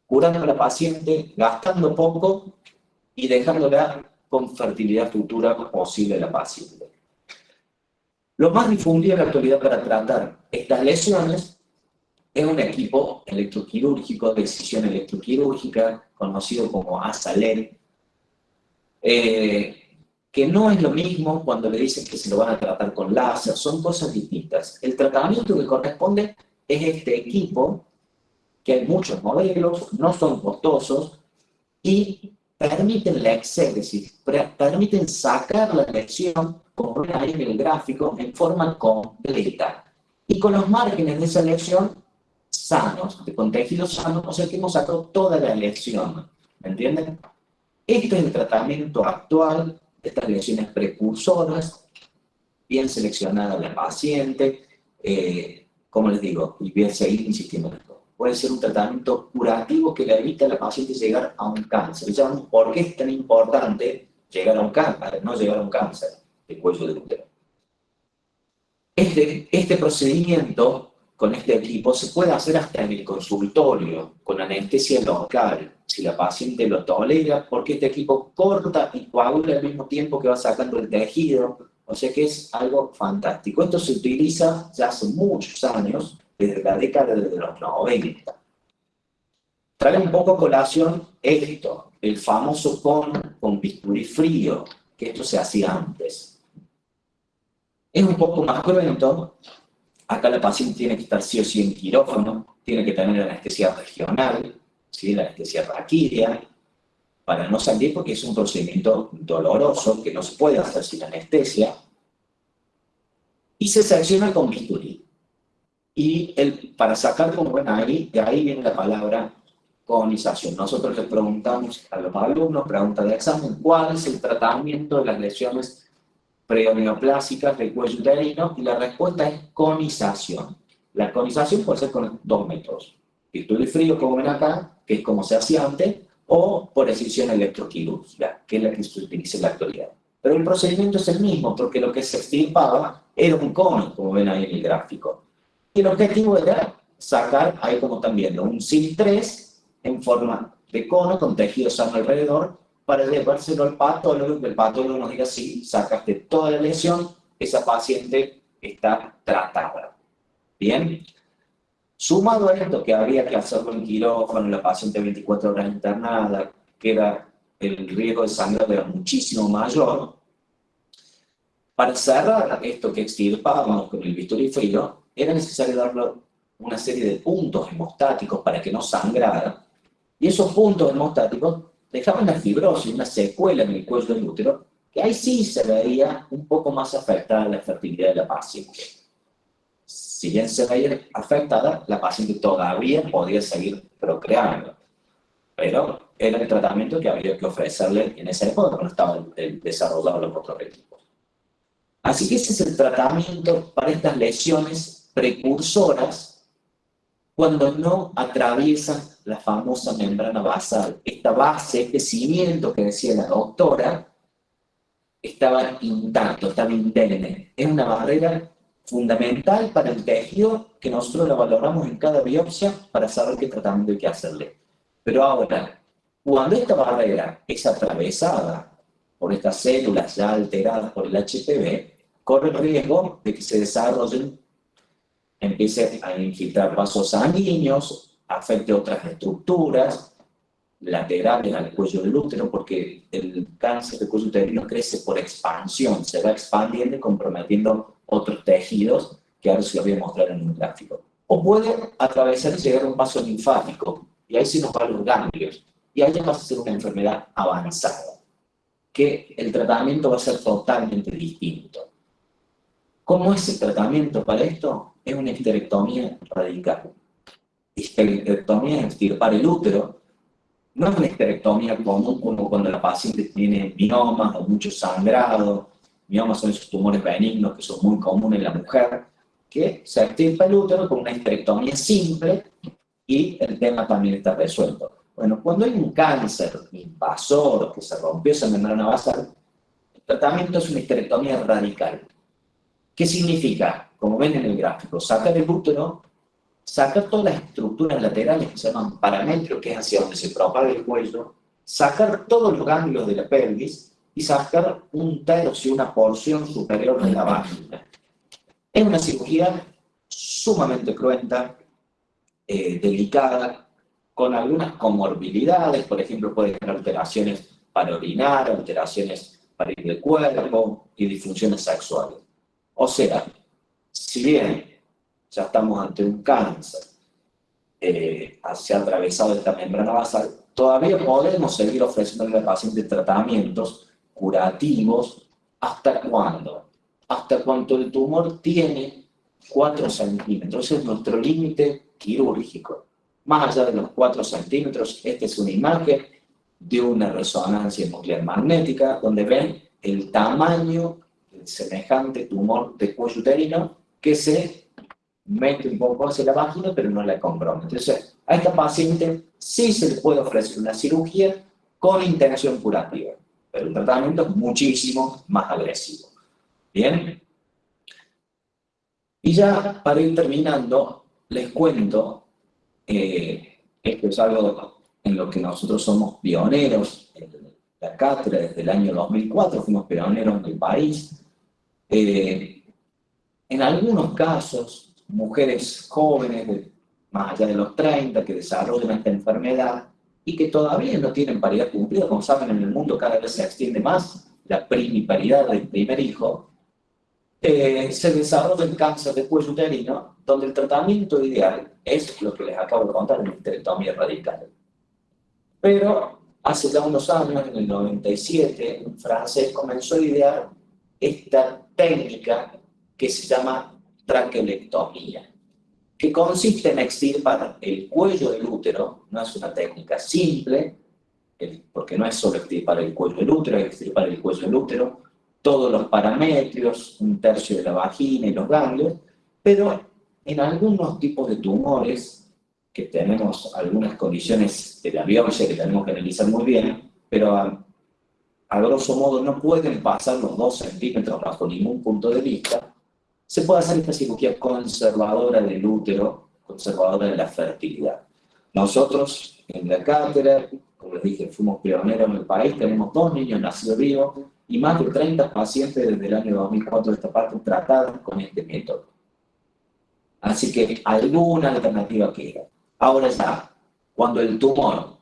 curando a la paciente, gastando poco y dejándola con fertilidad futura posible a la paciente. Lo más difundido en la actualidad para tratar estas lesiones es un equipo electroquirúrgico de decisión electroquirúrgica, conocido como ASALEN, eh, que no es lo mismo cuando le dicen que se lo van a tratar con láser, son cosas distintas. El tratamiento que corresponde es este equipo que hay muchos modelos, no son costosos y permiten la exégesis, permiten sacar la lesión, como ven ahí en el gráfico, en forma completa. Y con los márgenes de esa lesión sanos, con tejidos sanos, o sea que hemos sacado toda la lesión. ¿Me entienden? Este es el tratamiento actual estas lesiones precursoras, bien seleccionada la paciente, eh, como les digo, y bien seguir insistiendo en esto puede ser un tratamiento curativo que le evita a la paciente llegar a un cáncer. ¿Por qué es tan importante llegar a un cáncer, no llegar a un cáncer de cuello de útero? Este, este procedimiento con este equipo se puede hacer hasta en el consultorio, con anestesia local, si la paciente lo tolera, porque este equipo corta y coagula al mismo tiempo que va sacando el tejido, o sea que es algo fantástico. Esto se utiliza ya hace muchos años desde la década de los 90. Trae un poco colación esto, el famoso con, con bisturí frío, que esto se hacía antes. Es un poco más cruento, acá la paciente tiene que estar sí o sí en quirófano, tiene que tener anestesia regional, ¿sí? la anestesia raquídea, para no salir porque es un procedimiento doloroso que no se puede hacer sin anestesia, y se secciona con bisturí. Y el, para sacar como ven ahí, de ahí viene la palabra colonización. Nosotros le preguntamos a los alumnos, pregunta de examen, ¿cuál es el tratamiento de las lesiones preoneoplásicas del cuello uterino? Y la respuesta es conización. La conización puede ser con dos métodos. Estudio frío, como ven acá, que es como se hacía antes, o por excisión electroquirúrgica, que es la que se utiliza en la actualidad. Pero el procedimiento es el mismo, porque lo que se extirpaba era un cono, como ven ahí en el gráfico. Y el objetivo era sacar, ahí como están viendo, un SIL3 en forma de cono con tejido sano alrededor para llevárselo al patólogo que el patólogo nos diga si sacaste toda la lesión, esa paciente está tratada. Bien. Sumado a esto que habría que hacerlo en quirófano, la paciente 24 horas internada, que era el riesgo de sangrado era muchísimo mayor, para cerrar esto que extirpábamos con el bisturí frío, era necesario darle una serie de puntos hemostáticos para que no sangrara. Y esos puntos hemostáticos dejaban la fibrosis, una secuela en el cuello del útero, que ahí sí se veía un poco más afectada la fertilidad de la paciente. Si bien se veía afectada, la paciente todavía podía seguir procreando. Pero era el tratamiento que había que ofrecerle en esa época cuando estaban desarrollados los prototipos. Así que ese es el tratamiento para estas lesiones precursoras cuando no atraviesan la famosa membrana basal. Esta base, este cimiento que decía la doctora, estaba intacto, estaba indemne. Es una barrera fundamental para el tejido que nosotros la valoramos en cada biopsia para saber qué tratamiento hay que hacerle. Pero ahora, cuando esta barrera es atravesada por estas células ya alteradas por el HPV, corre el riesgo de que se desarrollen, empiece a infiltrar vasos sanguíneos, afecte otras estructuras laterales al cuello del útero, porque el cáncer del cuello uterino crece por expansión, se va expandiendo y comprometiendo otros tejidos, que ahora se lo voy a mostrar en un gráfico. O puede atravesar y llegar a un vaso linfático, y ahí sí nos van los ganglios, y ahí ya va a ser una enfermedad avanzada, que el tratamiento va a ser totalmente distinto. ¿Cómo es el tratamiento para esto? Es una histerectomía radical. Histerectomía es extirpar el útero. No es una histerectomía común como cuando la paciente tiene miomas o mucho sangrado. Miomas son esos tumores benignos que son muy comunes en la mujer, que se extirpa el útero con una histerectomía simple y el tema también está resuelto. Bueno, cuando hay un cáncer invasor que se rompió esa membrana basal, el tratamiento es una histerectomía radical. ¿Qué significa? Como ven en el gráfico, sacar el útero, sacar todas las estructuras laterales que se llaman parametros, que es hacia donde se propaga el cuello, sacar todos los ganglios de la pelvis y sacar un tercio, una porción superior de la vagina. Es una cirugía sumamente cruenta, eh, delicada, con algunas comorbilidades, por ejemplo, puede tener alteraciones para orinar, alteraciones para ir de cuerpo y disfunciones sexuales. O sea, si bien ya estamos ante un cáncer, eh, se ha atravesado esta membrana basal, todavía podemos seguir ofreciendo al paciente tratamientos curativos. ¿Hasta cuándo? Hasta cuando el tumor tiene 4 centímetros. Ese es nuestro límite quirúrgico. Más allá de los 4 centímetros, esta es una imagen de una resonancia nuclear magnética, donde ven el tamaño semejante tumor de cuello uterino que se mete un poco hacia la vagina, pero no la compromete. Entonces, a esta paciente sí se le puede ofrecer una cirugía con intención curativa, pero el tratamiento muchísimo más agresivo. ¿Bien? Y ya para ir terminando, les cuento, eh, esto es algo en lo que nosotros somos pioneros, en la cátedra desde el año 2004, fuimos pioneros en el país, eh, en algunos casos, mujeres jóvenes, más allá de los 30, que desarrollan esta enfermedad y que todavía no tienen paridad cumplida, como saben en el mundo cada vez se extiende más la primiparidad del primer hijo, eh, se desarrolla el cáncer de cuello uterino, donde el tratamiento ideal es lo que les acabo de contar, la histerectomía radical. Pero hace ya unos años, en el 97, un francés comenzó a idear esta técnica que se llama traqueolectomía, que consiste en extirpar el cuello del útero, no es una técnica simple, porque no es solo extirpar el cuello del útero, es extirpar el cuello del útero, todos los parametrios, un tercio de la vagina y los ganglios, pero en algunos tipos de tumores, que tenemos algunas condiciones de la biopsia que tenemos que analizar muy bien, pero a grosso modo no pueden pasar los 2 centímetros bajo ningún punto de vista, se puede hacer esta cirugía conservadora del útero, conservadora de la fertilidad. Nosotros en la cátedra, como les dije, fuimos pioneros en el país, tenemos dos niños nacidos vivos y más de 30 pacientes desde el año 2004 de esta parte tratados con este método. Así que alguna alternativa queda. Ahora ya, cuando el tumor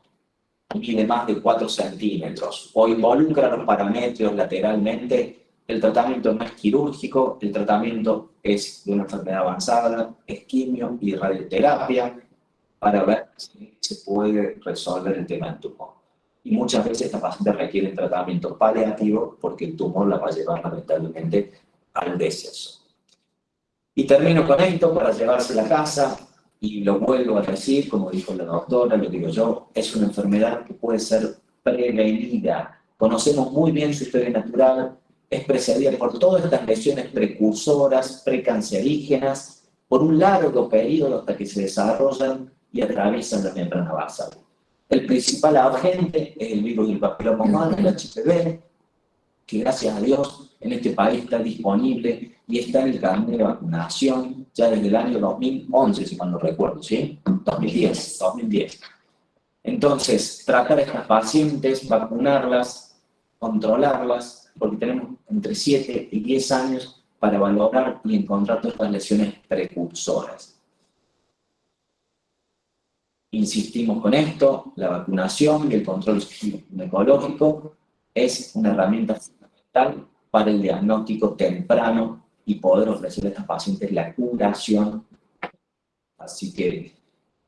mide más de 4 centímetros o involucra los parámetros lateralmente, el tratamiento no es quirúrgico, el tratamiento es de una enfermedad avanzada, es quimio y radioterapia, para ver si se puede resolver el tema del tumor. Y muchas veces esta paciente requiere tratamiento paliativo porque el tumor la va a llevar lamentablemente al deceso. Y termino con esto para llevarse a la casa, y lo vuelvo a decir, como dijo la doctora, lo digo yo, es una enfermedad que puede ser prevenida. Conocemos muy bien su historia natural, es precedida por todas estas lesiones precursoras, precancerígenas, por un largo periodo hasta que se desarrollan y atraviesan la membrana basal. El principal agente es el virus del papiloma humano, el HPV, que gracias a Dios en este país está disponible y está en el carnet de vacunación ya desde el año 2011, si mal no recuerdo, ¿sí? 2010, 2010. Entonces, tratar a estas pacientes, vacunarlas, controlarlas, porque tenemos entre 7 y 10 años para valorar y encontrar todas estas lesiones precursoras. Insistimos con esto, la vacunación y el control ginecológico es una herramienta fundamental para el diagnóstico temprano y poder ofrecer a estas pacientes la curación. Así que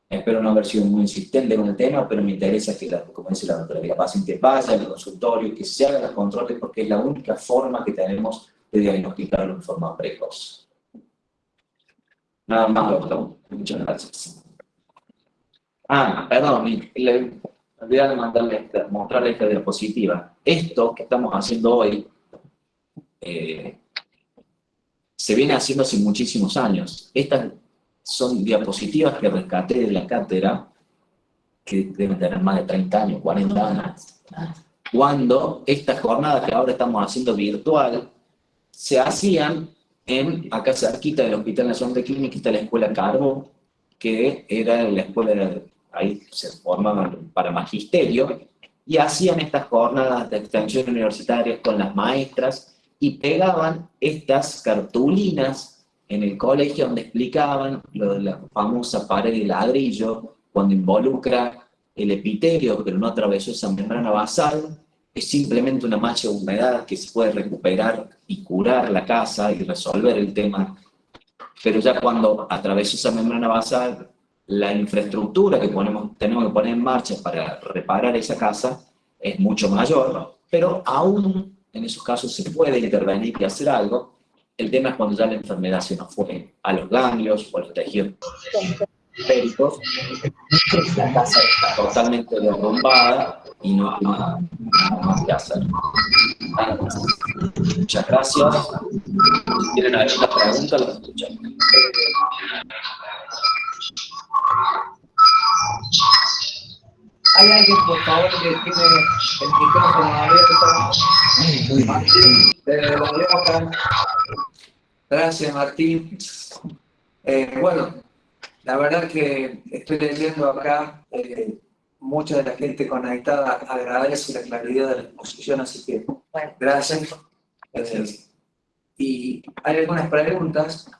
espero no haber sido muy insistente con el tema, pero me interesa que, como dice la doctora, que la paciente vaya al consultorio, que se hagan los controles, porque es la única forma que tenemos de diagnosticarlo en forma precoz. Nada más, doctor. Muchas gracias. Ah, perdón, le olvidé de mandarle esta, mostrarle esta diapositiva. Esto que estamos haciendo hoy eh, se viene haciendo hace muchísimos años. Estas son diapositivas que rescaté de la cátedra, que deben tener más de 30 años, 40 años. Cuando estas jornadas que ahora estamos haciendo virtual, se hacían en, acá cerquita del Hospital Nacional de Clínica, está la Escuela Carbo, que era la escuela ahí se formaban para magisterio, y hacían estas jornadas de extensión universitaria con las maestras y pegaban estas cartulinas en el colegio donde explicaban lo de la famosa pared de ladrillo, cuando involucra el epitelio, pero no atravesó esa membrana basal, es simplemente una mancha de humedad que se puede recuperar y curar la casa y resolver el tema. Pero ya cuando atravesó esa membrana basal, la infraestructura que ponemos, tenemos que poner en marcha para reparar esa casa es mucho mayor, pero aún en esos casos se puede intervenir y hacer algo. El tema es cuando ya la enfermedad se nos fue a los ganglios o a los tejidos periféricos, la casa está totalmente derrumbada y no hay nada, más que hacer. Muchas gracias. Si tienen alguna pregunta, las escuchamos. ¿Hay alguien, por favor, que tiene el micrófono abierto? Martín, Gracias, Martín. Eh, bueno, la verdad que estoy leyendo acá, eh, mucha de la gente conectada agradece la claridad de la exposición, así que gracias. Eh, y hay algunas preguntas.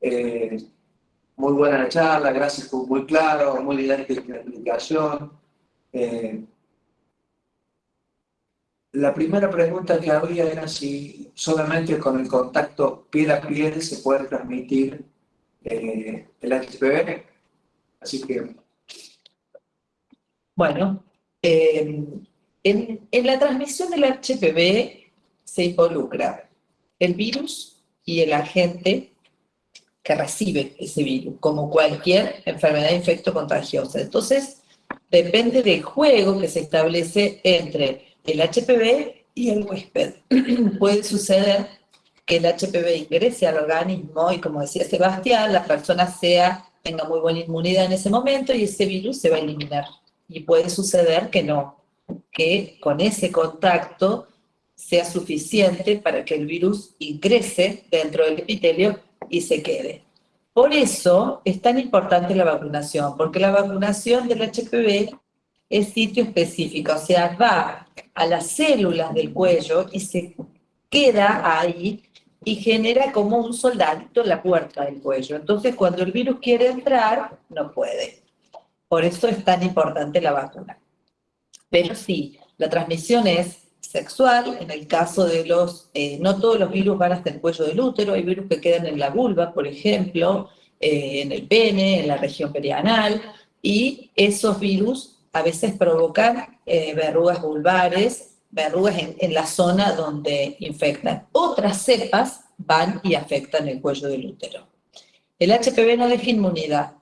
Eh, muy buena la charla, gracias, muy claro, muy didáctica la explicación. La primera pregunta que había era si solamente con el contacto piel a piel se puede transmitir eh, el HPV. Así que... Bueno, eh, en, en la transmisión del HPV se involucra el virus y el agente que recibe ese virus, como cualquier enfermedad infecto-contagiosa. Entonces, depende del juego que se establece entre el HPV y el huésped. Puede suceder que el HPV ingrese al organismo y, como decía Sebastián, la persona sea, tenga muy buena inmunidad en ese momento y ese virus se va a eliminar. Y puede suceder que no, que con ese contacto sea suficiente para que el virus ingrese dentro del epitelio y se quede. Por eso es tan importante la vacunación, porque la vacunación del HPV es sitio específico, o sea, va a las células del cuello y se queda ahí y genera como un soldadito en la puerta del cuello. Entonces, cuando el virus quiere entrar, no puede. Por eso es tan importante la vacuna. Pero sí, la transmisión es sexual, en el caso de los, eh, no todos los virus van hasta el cuello del útero, hay virus que quedan en la vulva, por ejemplo, eh, en el pene, en la región perianal, y esos virus a veces provocan eh, verrugas vulvares, verrugas en, la zona donde infectan. Otras cepas van y afectan el cuello del útero. El HPV no deja inmunidad,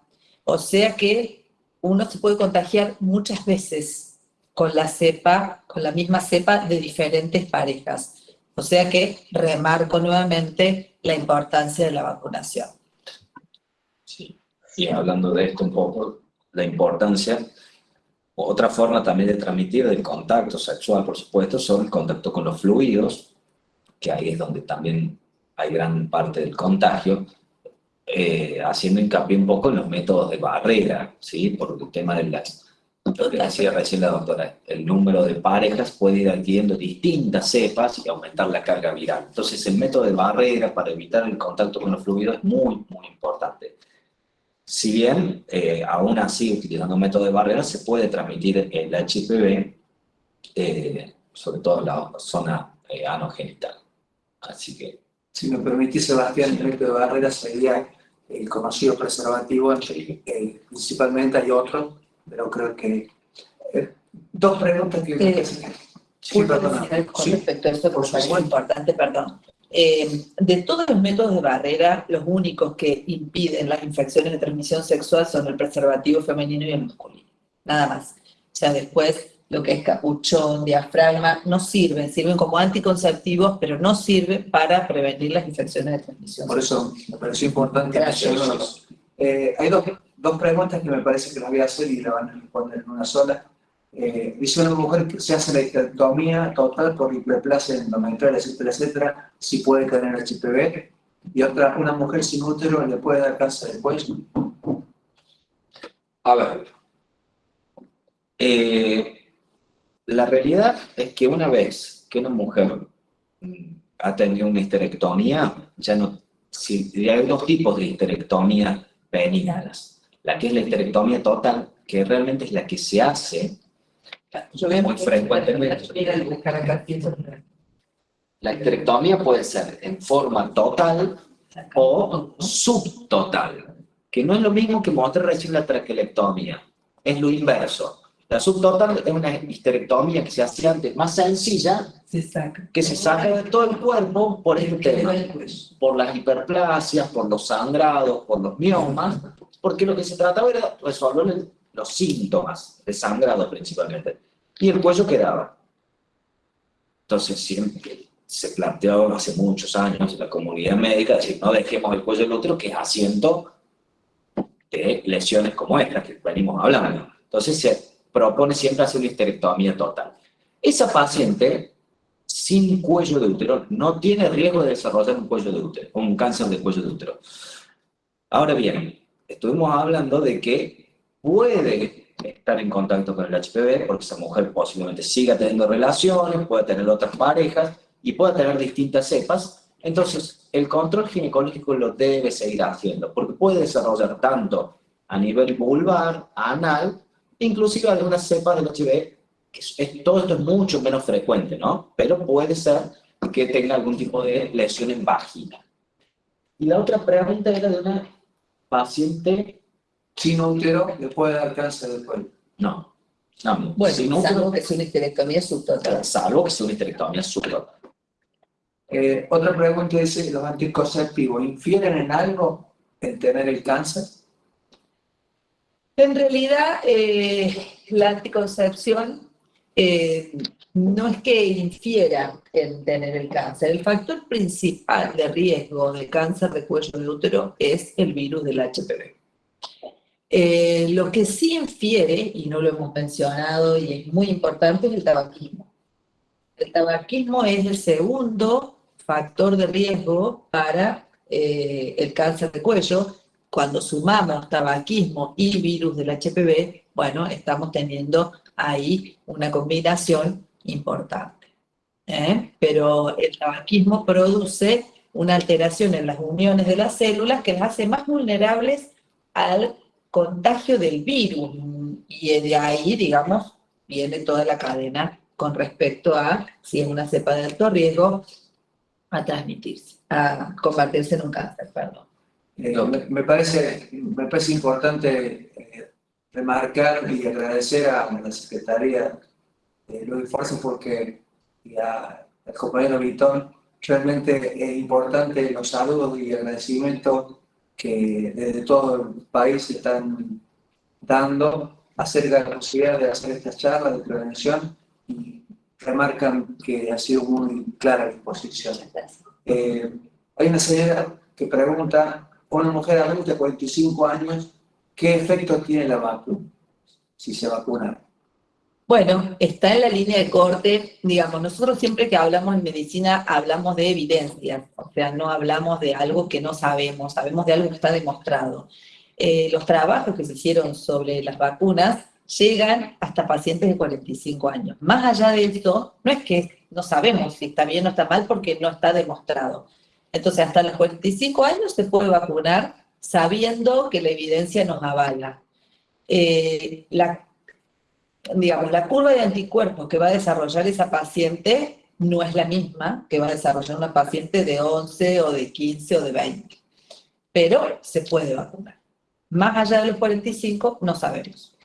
o sea que uno se puede contagiar muchas veces con la cepa, con la misma cepa de diferentes parejas. O sea que remarco nuevamente la importancia de la vacunación. Sí, y hablando de esto un poco, la importancia, otra forma también de transmitir el contacto sexual, por supuesto, son el contacto con los fluidos, que ahí es donde también hay gran parte del contagio, eh, haciendo hincapié un poco en los métodos de barrera, ¿sí? Por el tema de las lo que decía recién la doctora, el número de parejas puede ir adquiriendo distintas cepas y aumentar la carga viral. Entonces el método de barrera para evitar el contacto con los fluidos es muy, muy importante. Si bien, eh, aún así, utilizando un método de barrera, se puede transmitir el HPV, eh, sobre todo en la zona eh, anogenital. Así que... Si me permitís, Sebastián, el método de barrera sería el conocido preservativo, principalmente hay otro pero creo que... Eh, dos preguntas que... Eh, sí, perdón. Con respecto a esto, porque es muy importante, perdón. Eh, de todos los métodos de barrera, los únicos que impiden las infecciones de transmisión sexual son el preservativo femenino y el masculino. Nada más. O sea, después lo que es capuchón, diafragma, no sirven, sirven como anticonceptivos, pero no sirven para prevenir las infecciones de transmisión. Por eso me pareció importante mencionarlos. Eh, hay dos, dos, preguntas que me parece que las voy a hacer y la van a responder en una sola. Eh, dice una mujer que se hace la histerectomía total por hiperplasia endometrial, etcétera, etcétera, si puede caer en el HPV. Y otra, una mujer sin útero le puede dar cáncer de cuello. A ver. Eh, la realidad es que una vez que una mujer ha tenido una histerectomía, ya no, si hay dos tipos de histerectomía benignas. La que es la histerectomía total, que realmente es la que se hace muy frecuentemente. La histerectomía puede ser en forma total o subtotal, que no es lo mismo que mostrar recién la traquelectomía, es lo inverso. La subtotal es una histerectomía que se hace antes más sencilla, que se saca de todo el cuerpo por este tema, por las hiperplasias, por los sangrados, por los miomas, porque lo que se trataba era resolver los síntomas de sangrado principalmente, y el cuello quedaba. Entonces siempre se planteó hace muchos años la comunidad médica decir, no dejemos el cuello del útero que es asiento de lesiones como estas que venimos hablando. Entonces se propone siempre hacer una histerectomía total. Esa paciente sin cuello de útero no tiene riesgo de desarrollar un cuello de útero, un cáncer de cuello de útero. Ahora bien, estuvimos hablando de que puede estar en contacto con el HPV porque esa mujer posiblemente siga teniendo relaciones, puede tener otras parejas y puede tener distintas cepas. Entonces, el control ginecológico lo debe seguir haciendo porque puede desarrollar tanto a nivel vulvar, anal, inclusive algunas cepas del HIV, que todo esto es mucho menos frecuente, ¿no? Pero puede ser que tenga algún tipo de lesión en vagina. Y la otra pregunta era de una paciente... Sin útero, ¿le puede dar cáncer del cuello? No. no bueno, sin salvo que sea una histerectomía subtotal. Salvo que sea una histerectomía subtotal. Eh, otra pregunta dice, ¿los anticonceptivos infieren en algo en tener el cáncer? En realidad, eh, la anticoncepción eh, no es que infiera en tener el cáncer. El factor principal de riesgo de cáncer de cuello de útero es el virus del HPV. Eh, lo que sí infiere, y no lo hemos mencionado y es muy importante, es el tabaquismo. El tabaquismo es el segundo factor de riesgo para el cáncer de cuello, cuando sumamos tabaquismo y virus del HPV, bueno, estamos teniendo ahí una combinación importante. ¿eh? Pero el tabaquismo produce una alteración en las uniones de las células que las hace más vulnerables al contagio del virus, y de ahí, digamos, viene toda la cadena con respecto a si es una cepa de alto riesgo a transmitirse, a convertirse en un cáncer, perdón. Me, me parece, me parece importante eh, remarcar y agradecer a la Secretaría de los esfuerzos porque y a, al compañero Vitón, realmente es importante los saludos y agradecimientos que desde todo el país están dando acerca de la posibilidad de hacer estas charlas de prevención y remarcan que ha sido muy clara la disposición. Eh, hay una señora que pregunta, una mujer adulta de 45 años, ¿qué efecto tiene la vacuna si se vacuna? Bueno, está en la línea de corte, digamos, nosotros siempre que hablamos en medicina hablamos de evidencia, o sea, no hablamos de algo que no sabemos, sabemos de algo que está demostrado. Eh, los trabajos que se hicieron sobre las vacunas llegan hasta pacientes de 45 años. Más allá de esto, no es que no sabemos si está bien o está mal porque no está demostrado. Entonces, hasta los 45 años se puede vacunar sabiendo que la evidencia nos avala. Eh, la digamos, la curva de anticuerpos que va a desarrollar esa paciente no es la misma que va a desarrollar una paciente de 11 o de 15 o de 20. Pero se puede vacunar. Más allá de los 45, no sabemos.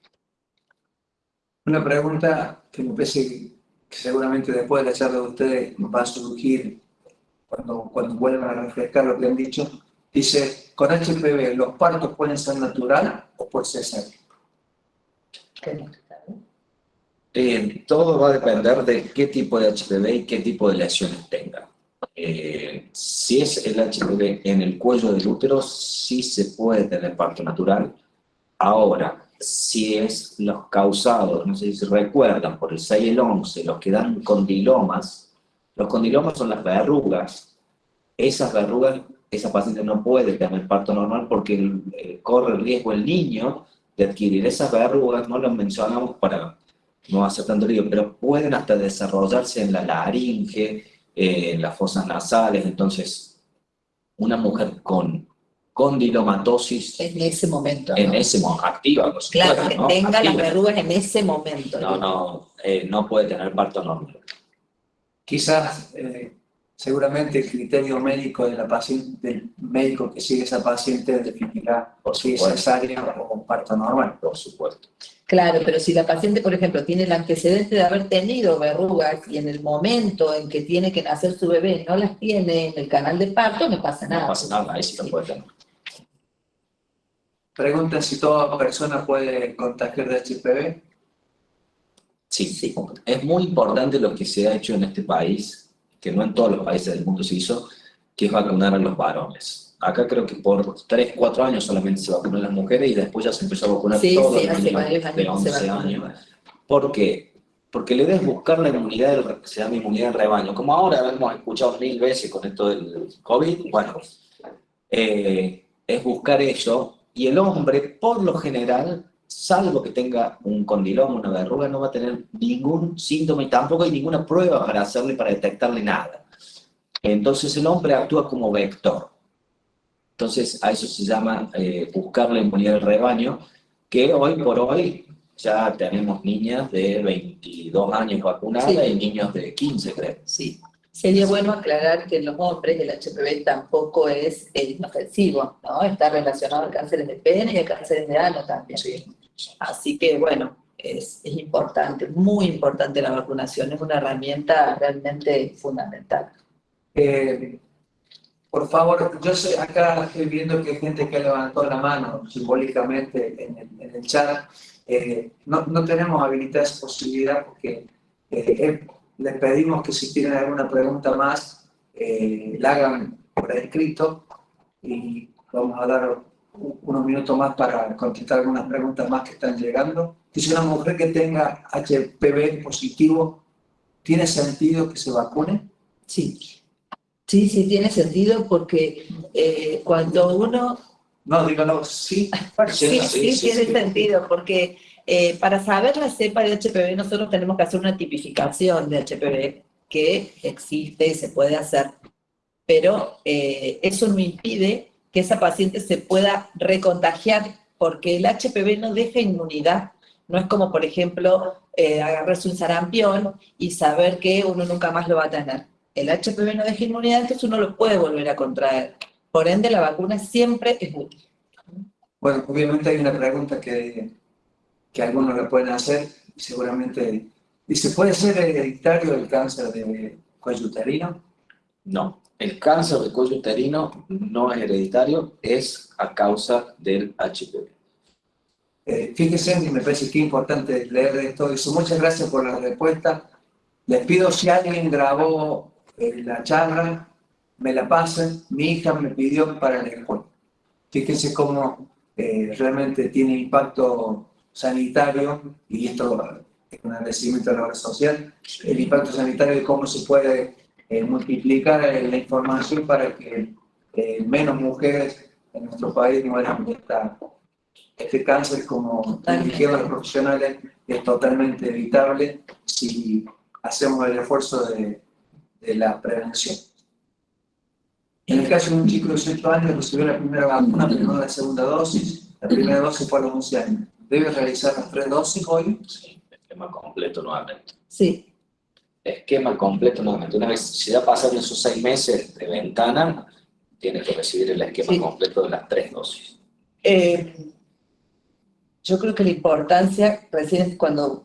Una pregunta que me parece que seguramente después de la charla de ustedes va a surgir cuando, cuando vuelvan a refrescar lo que han dicho. Dice, con HPV, ¿los partos pueden ser natural o por cesárea? Eh, todo va a depender de qué tipo de HPV y qué tipo de lesiones tenga. Eh, si es el HPV en el cuello del útero, sí se puede tener parto natural. Ahora, si es los causados, no sé si recuerdan, por el 6 y el 11, los que dan condilomas, los condilomas son las verrugas. Esas verrugas, esa paciente no puede tener parto normal porque eh, corre el riesgo el niño de adquirir esas verrugas, no lo mencionamos para no hace tanto lío, pero pueden hasta desarrollarse en la laringe, eh, en las fosas nasales, entonces una mujer con condilomatosis... En ese momento, En ese momento, activa, Claro, que tenga las verrugas en ese momento. No, no, eh, no puede tener parto normal. Quizás eh, seguramente el criterio médico de la paciente, del médico que sigue esa paciente definirá si es cesárea o parto normal. Por supuesto. Claro, pero si la paciente, por ejemplo, tiene el antecedente de haber tenido verrugas y en el momento en que tiene que nacer su bebé no las tiene en el canal de parto, no pasa nada. No pasa nada, ahí sí lo puede tener. Preguntan si toda persona puede contagiar de HPV. Sí, sí, es muy importante lo que se ha hecho en este país que no en todos los países del mundo se hizo, que es vacunar a los varones. Acá creo que por 3, 4 años solamente se vacunan las mujeres y después ya se empezó a vacunar sí, todos sí, los niños de 11 años. ¿Por qué? Porque le debes buscar la inmunidad, del, se llama inmunidad del rebaño. Como ahora hemos escuchado mil veces con esto del COVID, bueno, eh, es buscar eso. Y el hombre, por lo general, salvo que tenga un condiloma, una verruga, no va a tener ningún síntoma y tampoco hay ninguna prueba para hacerle, para detectarle nada. Entonces el hombre actúa como vector. Entonces a eso se llama eh, buscar la inmunidad del rebaño, que hoy por hoy ya tenemos niñas de 22 años vacunadas y niños de 15, creo. Sí. Sería bueno aclarar que en los hombres el HPV tampoco es inofensivo, ¿no? Está relacionado al cáncer de pene y al cáncer de ano también. Sí. Así que, bueno, es, es, importante, muy importante la vacunación, es una herramienta realmente fundamental. Eh, por favor, yo sé, acá estoy viendo que hay gente que levantó la mano simbólicamente en el, en el chat. Eh, no, no, tenemos habilitada esa posibilidad porque eh, les pedimos que si tienen alguna pregunta más, la hagan por escrito y vamos a dar unos minutos más para contestar algunas preguntas más que están llegando. Dice una mujer que tenga HPV positivo, ¿tiene sentido que se vacune? Sí, sí, sí tiene sentido porque eh, cuando uno... No, dígalo, sí. sí, sí, sí, tiene sentido porque eh, para saber la cepa de HPV nosotros tenemos que hacer una tipificación de HPV que existe y se puede hacer, pero eh, eso no impide que esa paciente se pueda recontagiar, porque el HPV no deja inmunidad. No es como, por ejemplo, eh, agarrarse un sarampión y saber que uno nunca más lo va a tener. El HPV no deja inmunidad, entonces uno lo puede volver a contraer. Por ende, la vacuna siempre es útil. Bueno, obviamente hay una pregunta que, que algunos le pueden hacer, seguramente, dice, ¿puede ser hereditario el cáncer de cuello uterino? No, el cáncer de cuello uterino no es hereditario, es a causa del HPV. Eh, fíjense, y me parece que es importante leer esto. Dice, muchas gracias por la respuesta. Les pido si alguien grabó eh, la charla, me la pasen. Mi hija me pidió para la escuela. Fíjense cómo eh, realmente tiene impacto sanitario, y esto es un agradecimiento a la obra social, el impacto sanitario de cómo se puede eh, multiplicar la información para que menos mujeres en nuestro país mueran de esta este cáncer, como dijeron los profesionales, es totalmente evitable si hacemos el esfuerzo de, de la prevención. En el caso de un chico de 18 años recibió la primera vacuna, pero no la segunda dosis, la primera dosis fue a los 11 años. ¿Debe realizar las tres dosis hoy? Sí, esquema completo nuevamente. Sí. Esquema completo nuevamente. Una vez, si ya pasaron esos seis meses de ventana, tiene que recibir el esquema completo de las tres dosis. Eh, yo creo que la importancia, recién cuando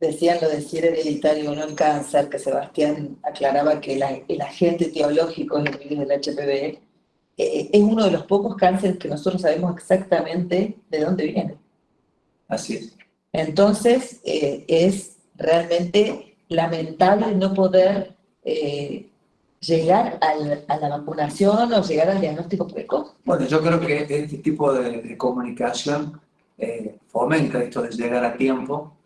decían lo de si era hereditario o no el cáncer, que Sebastián aclaraba que el agente etiológico es el virus del HPV, eh, es uno de los pocos cánceres que nosotros sabemos exactamente de dónde viene. Así es. Entonces, eh, es realmente lamentable no poder eh, llegar a la vacunación o llegar al diagnóstico precoz. Bueno, yo creo que este tipo de comunicación eh, fomenta esto de llegar a tiempo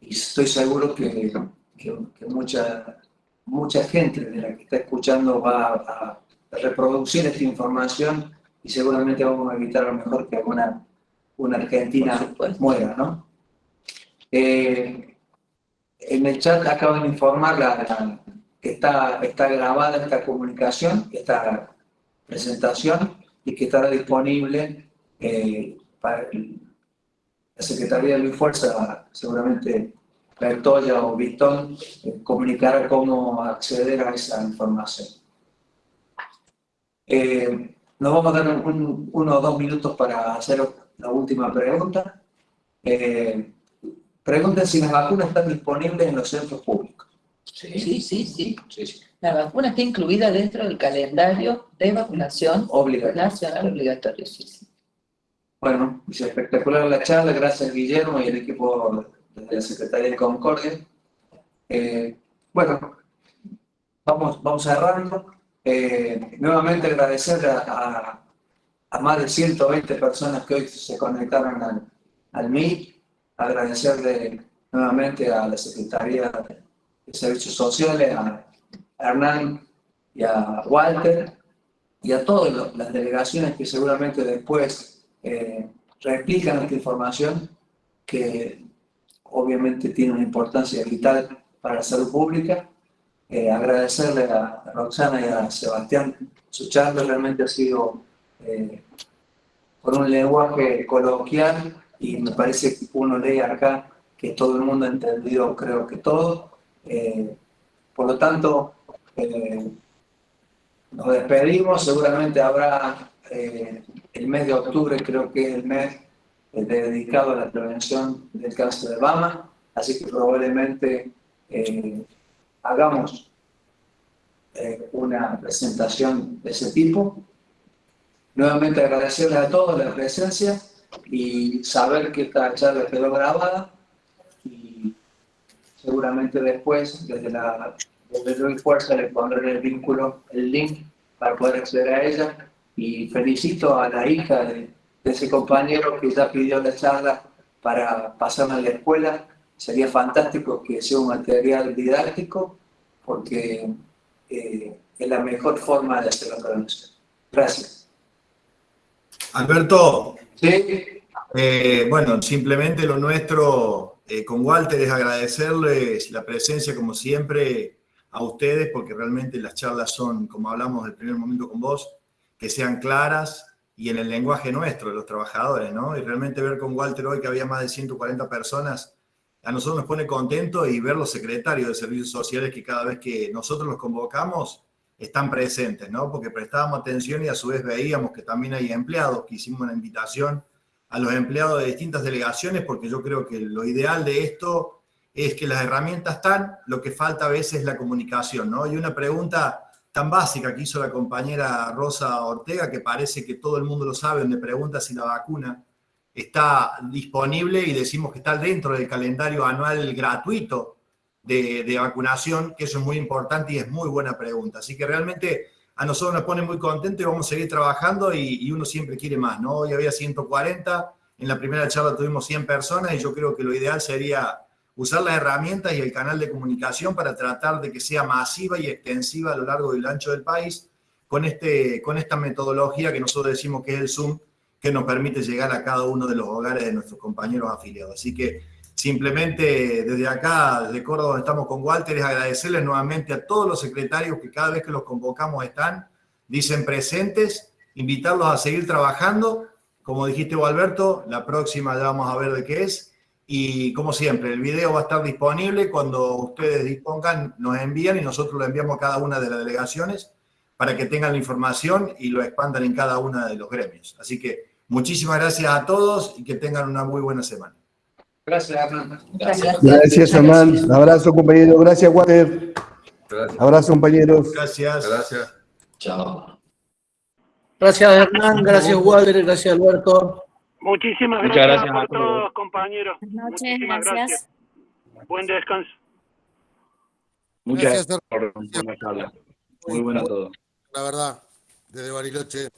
y estoy seguro que, que, mucha, mucha gente de la que está escuchando va a, reproducir esta información y seguramente vamos a evitar a lo mejor que alguna una argentina muera, ¿no? Eh, en el chat acaban de informar que está, grabada esta comunicación, esta presentación, y que estará disponible eh, para, la Secretaría de Luis Fuerza, seguramente Bertoya o Vitón, eh, comunicará cómo acceder a esa información. Eh, nos vamos a dar uno o dos minutos para hacer la última pregunta. Eh, pregunten si las vacunas están disponibles en los centros públicos. Sí, sí, sí. sí. La vacuna está incluida dentro del calendario de vacunación nacional obligatorio. Sí, sí. Bueno, es espectacular la charla, gracias Guillermo y el equipo de la Secretaría de Concordia. Eh, bueno, vamos, vamos cerrando. Eh, nuevamente agradecer a, más de 120 personas que hoy se conectaron al, al MIT, agradecerle nuevamente a la Secretaría de Servicios Sociales, a Hernán y a Walter, y a todas las delegaciones que seguramente después eh, replican esta información que obviamente tiene una importancia vital para la salud pública. Eh, agradecerle a Roxana y a Sebastián su charla, realmente ha sido eh, con un lenguaje coloquial y me parece que uno lee acá que todo el mundo ha entendido, creo que todo. Eh, por lo tanto, nos despedimos, seguramente habrá el mes de octubre creo que es el mes eh, dedicado a la prevención del cáncer de mama, así que probablemente eh, hagamos eh, una presentación de ese tipo. Nuevamente agradecerles a todos la presencia y saber que esta charla quedó grabada y seguramente después desde la desde Fuerza les pondré el vínculo, el link para poder acceder a ella y felicito a la hija de, ese compañero que ya pidió la charla para pasarme a la escuela. Sería fantástico que sea un material didáctico porque eh, es la mejor forma de hacer la prevención. Gracias. Alberto. Sí. Eh, bueno, simplemente lo nuestro eh, con Walter es agradecerles la presencia, como siempre, a ustedes, porque realmente las charlas son, como hablamos del primer momento con vos, que sean claras, y en el lenguaje nuestro, de los trabajadores, ¿no? Y realmente ver con Walter hoy que había más de 140 personas, a nosotros nos pone contento y ver los secretarios de servicios sociales que cada vez que nosotros los convocamos están presentes, ¿no? Porque prestábamos atención y a su vez veíamos que también hay empleados, que hicimos una invitación a los empleados de distintas delegaciones, porque yo creo que lo ideal de esto es que las herramientas están, lo que falta a veces es la comunicación, ¿no? Y una pregunta tan básica que hizo la compañera Rosa Ortega, que parece que todo el mundo lo sabe, donde pregunta si la vacuna está disponible y decimos que está dentro del calendario anual gratuito de, vacunación, que eso es muy importante y es muy buena pregunta. Así que realmente a nosotros nos pone muy contentos y vamos a seguir trabajando y, y, uno siempre quiere más, ¿no? Hoy había 140, en la primera charla tuvimos 100 personas y yo creo que lo ideal sería usar las herramientas y el canal de comunicación para tratar de que sea masiva y extensiva a lo largo y ancho del país con, este, con esta metodología que nosotros decimos que es el Zoom, que nos permite llegar a cada uno de los hogares de nuestros compañeros afiliados. Así que simplemente desde acá, desde Córdoba, estamos con Walter, es agradecerles nuevamente a todos los secretarios que cada vez que los convocamos están, dicen presentes, invitarlos a seguir trabajando. Como dijiste, Alberto, la próxima ya vamos a ver de qué es. Y como siempre, el video va a estar disponible cuando ustedes dispongan, nos envían y nosotros lo enviamos a cada una de las delegaciones para que tengan la información y lo expandan en cada una de los gremios. Así que muchísimas gracias a todos y que tengan una muy buena semana. Gracias, Hernán. Gracias. Gracias, Hernán. Abrazo, compañero. Gracias, Walter. Gracias. Abrazo, compañeros. Gracias. Gracias. Chao. Gracias Hernán, gracias Walter, gracias Alberto. Muchísimas Muchas gracias, gracias a por todos. todo, compañeros. Buenas noches, Muchísimas gracias. Buen descanso. Muchas Gracias, gracias por, por la charla. Muy bueno todo. La verdad, desde Bariloche.